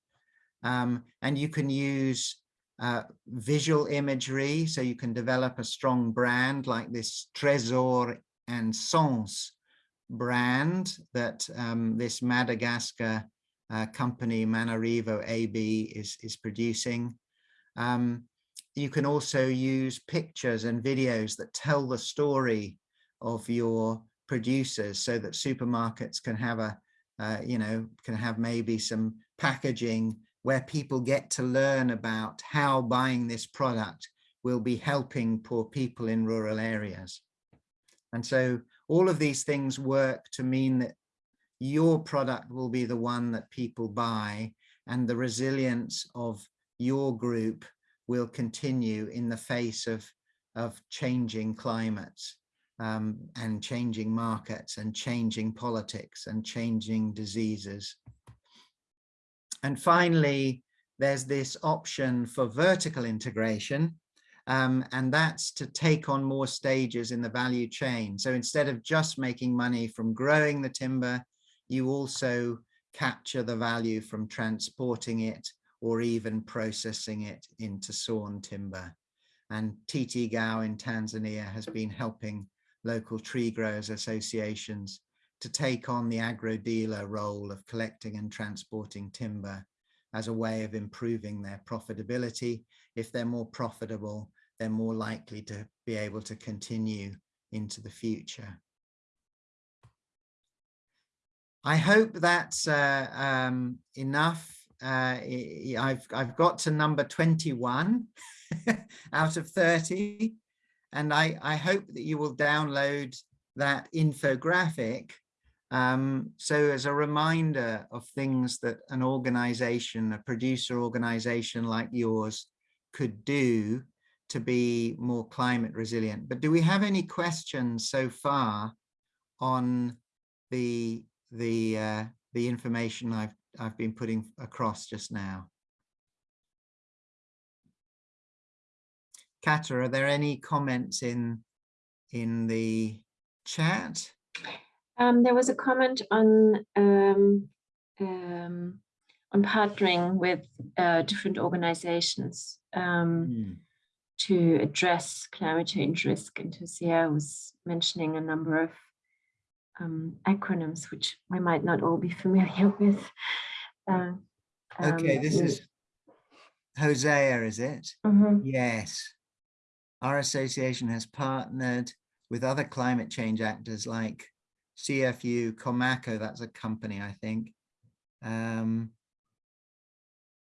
Um, and you can use uh, visual imagery, so you can develop a strong brand like this Trésor and Sens brand that um, this Madagascar uh, company Manarivo AB is, is producing. Um, you can also use pictures and videos that tell the story of your producers so that supermarkets can have a, uh, you know, can have maybe some packaging where people get to learn about how buying this product will be helping poor people in rural areas. And so all of these things work to mean that your product will be the one that people buy and the resilience of your group will continue in the face of, of changing climates um, and changing markets and changing politics and changing diseases. And finally, there's this option for vertical integration, um, and that's to take on more stages in the value chain. So instead of just making money from growing the timber, you also capture the value from transporting it or even processing it into sawn timber. And TTGAU in Tanzania has been helping local tree growers associations to take on the agro dealer role of collecting and transporting timber as a way of improving their profitability. If they're more profitable, they're more likely to be able to continue into the future. I hope that's uh, um, enough. Uh, I've, I've got to number 21 out of 30, and I, I hope that you will download that infographic um, so as a reminder of things that an organization, a producer organization like yours could do to be more climate resilient. But do we have any questions so far on the the uh, the information I've I've been putting across just now? Kata, are there any comments in in the chat. Um, there was a comment on um, um, on partnering with uh, different organizations um, Hmm. to address climate change risk. And Hosea was mentioning a number of um, acronyms, which we might not all be familiar with. Uh, Okay, um, this is Hosea, is it? mhm. Yes. Our association has partnered with other climate change actors like CFU, Comaco, that's a company, I think. Um,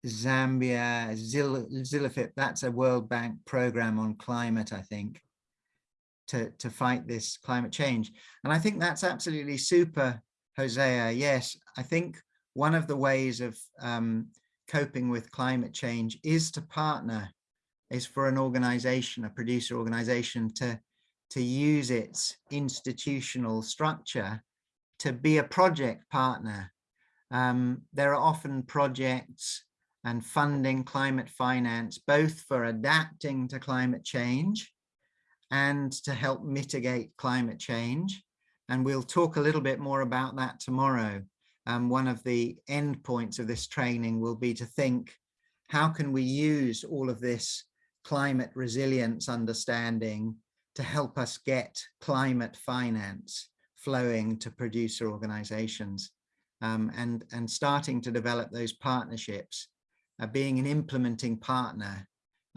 Zambia, Zil, Zilifip, that's a World Bank program on climate, I think, to, to fight this climate change. And I think that's absolutely super, Hosea. Yes, I think one of the ways of um, coping with climate change is to partner, is for an organization, a producer organization to, to use its institutional structure to be a project partner. Um, there are often projects and funding climate finance, both for adapting to climate change and to help mitigate climate change. And we'll talk a little bit more about that tomorrow. Um, one of the end points of this training will be to think, how can we use all of this climate resilience understanding to help us get climate finance flowing to producer organizations um, and, and starting to develop those partnerships. Uh, being an implementing partner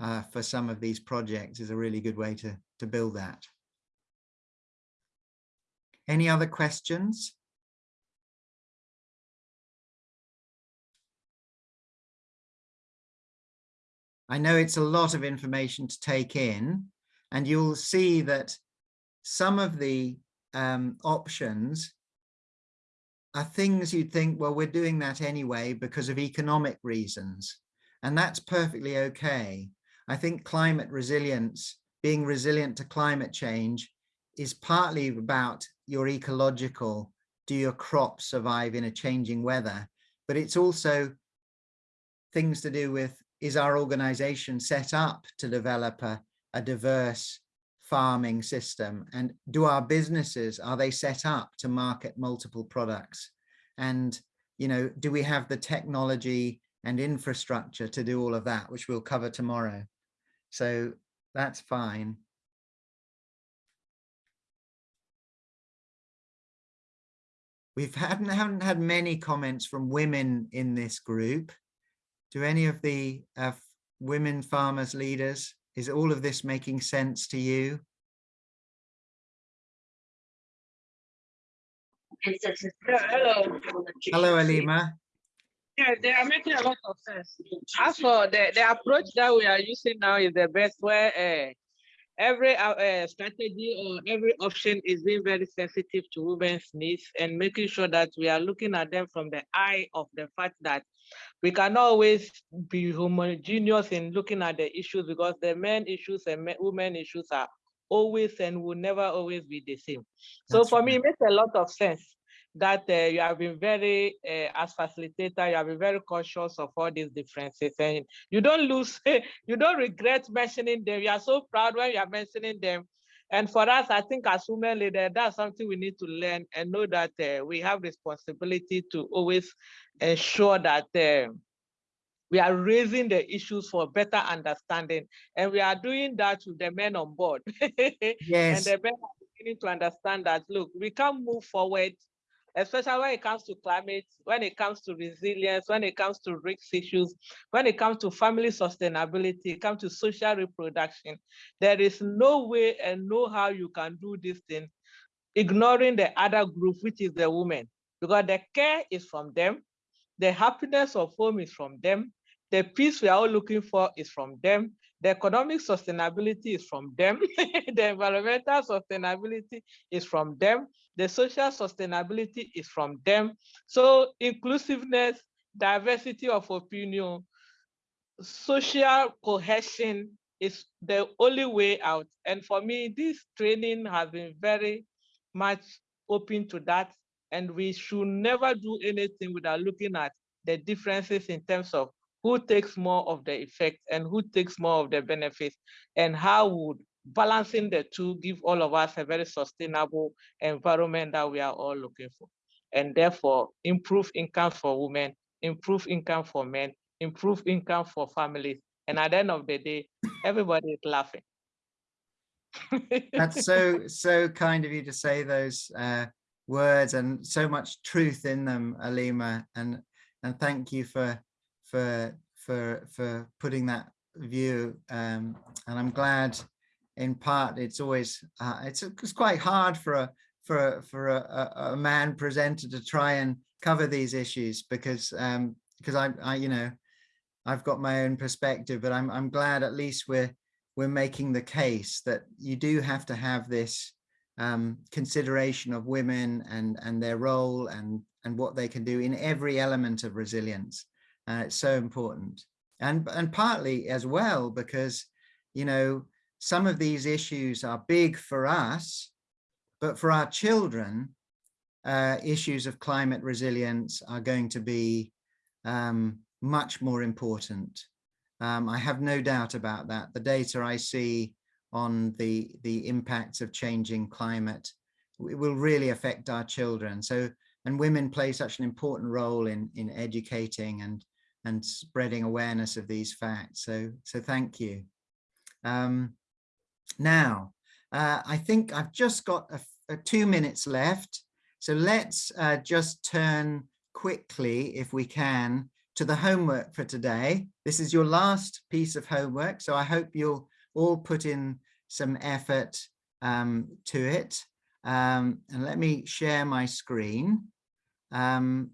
uh, for some of these projects is a really good way to, to build that. Any other questions? I know it's a lot of information to take in and you'll see that some of the um, options are things you'd think, well, we're doing that anyway because of economic reasons. And that's perfectly okay. I think climate resilience, being resilient to climate change is partly about your ecological, do your crops survive in a changing weather? But it's also things to do with, is our organization set up to develop a, a diverse farming system and do our businesses are they set up to market multiple products? And you know do we have the technology and infrastructure to do all of that which we'll cover tomorrow? So that's fine. We've hadn't haven't had many comments from women in this group. Do any of the uh, women farmers leaders is all of this making sense to you? hello. Hello, Alima. Yeah, they are making a lot of sense. As for the, the approach that we are using now is the best where uh, every uh, uh, strategy or every option is being very sensitive to women's needs and making sure that we are looking at them from the eye of the fact that we cannot always be homogeneous in looking at the issues because the men issues and men, women issues are always and will never always be the same. So That's for me, it makes a lot of sense that uh, you have been very, uh, as facilitator, you have been very conscious of all these differences and you don't lose, you don't regret mentioning them. You are so proud when you are mentioning them. And for us, I think as women leaders, that's something we need to learn and know that uh, we have responsibility to always ensure that uh, we are raising the issues for better understanding. And we are doing that with the men on board. yes. and the men are beginning to understand that, look, we can't move forward, especially when it comes to climate, when it comes to resilience, when it comes to risk issues, when it comes to family sustainability, it comes to social reproduction. There is no way and no how you can do this thing, ignoring the other group, which is the women, because the care is from them, the happiness of home is from them, the peace we are all looking for is from them, the economic sustainability is from them, the environmental sustainability is from them, the social sustainability is from them. So inclusiveness, diversity of opinion, social cohesion is the only way out. And for me, this training has been very much open to that. And we should never do anything without looking at the differences in terms of who takes more of the effect and who takes more of the benefits and how would balancing the two give all of us a very sustainable environment that we are all looking for. And therefore, improve income for women, improve income for men, improve income for families. And at the end of the day, everybody is laughing. That's so, so kind of you to say those uh, words and so much truth in them, Alima. And, and thank you for, for, for, for putting that view. Um, and I'm glad in part it's always, uh, it's, it's quite hard for a, for, for a, a, a man presenter to try and cover these issues because, um, because I, I, you know, I've got my own perspective, but I'm, I'm glad at least we're, we're making the case that you do have to have this um, consideration of women and, and their role and, and what they can do in every element of resilience. Uh, it's so important. And, and partly as well, because, you know, some of these issues are big for us, but for our children, uh, issues of climate resilience are going to be um, much more important. Um, I have no doubt about that. The data I see on the, the impacts of changing climate will really affect our children. So, and women play such an important role in, in educating and, and spreading awareness of these facts. So, so thank you. Um, now, uh, I think I've just got a, a two minutes left. So let's uh, just turn quickly, if we can, to the homework for today. This is your last piece of homework, so I hope you'll all put in some effort um, to it. Um, and let me share my screen. Um,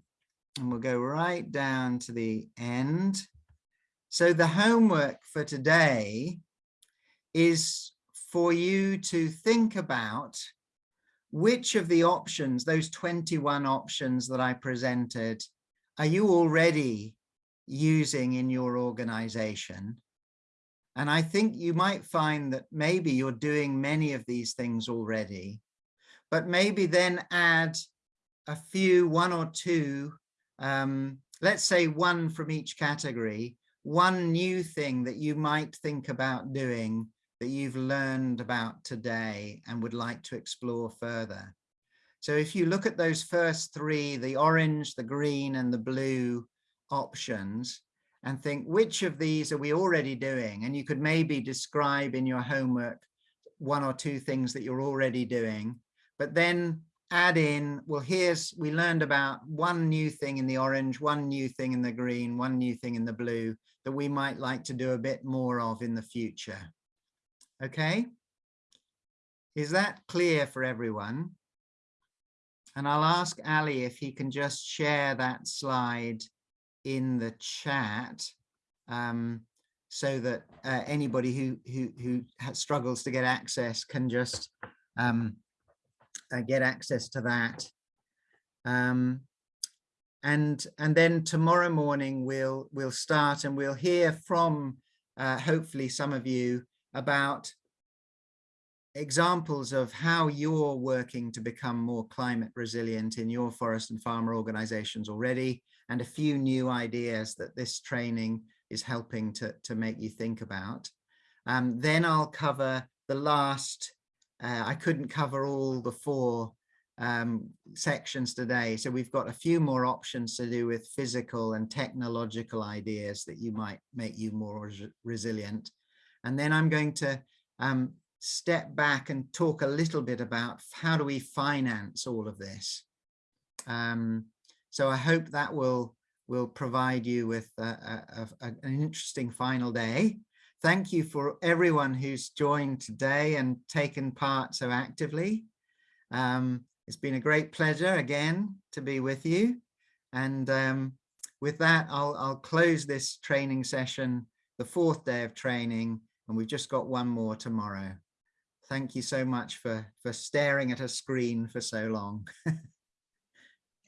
and we'll go right down to the end. So the homework for today is for you to think about which of the options, those 21 options that I presented, are you already using in your organization? And I think you might find that maybe you're doing many of these things already, but maybe then add a few, one or two, um, let's say one from each category, one new thing that you might think about doing that you've learned about today and would like to explore further. So if you look at those first three, the orange, the green and the blue options and think which of these are we already doing? And you could maybe describe in your homework one or two things that you're already doing, but then add in, well, here's, we learned about one new thing in the orange, one new thing in the green, one new thing in the blue that we might like to do a bit more of in the future. Okay. Is that clear for everyone? And I'll ask Ali if he can just share that slide in the chat um, so that uh, anybody who, who, who struggles to get access can just um, uh, get access to that. Um, and and then tomorrow morning we'll we'll start and we'll hear from uh, hopefully some of you about examples of how you're working to become more climate resilient in your forest and farmer organizations already, and a few new ideas that this training is helping to, to make you think about. Um, then I'll cover the last, uh, I couldn't cover all the four um, sections today. So we've got a few more options to do with physical and technological ideas that you might make you more res resilient. And then I'm going to um, step back and talk a little bit about how do we finance all of this. Um, so I hope that will will provide you with a, a, a, an interesting final day. Thank you for everyone who's joined today and taken part so actively. Um, it's been a great pleasure again to be with you. And um, with that, I'll, I'll close this training session, the fourth day of training, and we've just got one more tomorrow. Thank you so much for, for staring at a screen for so long.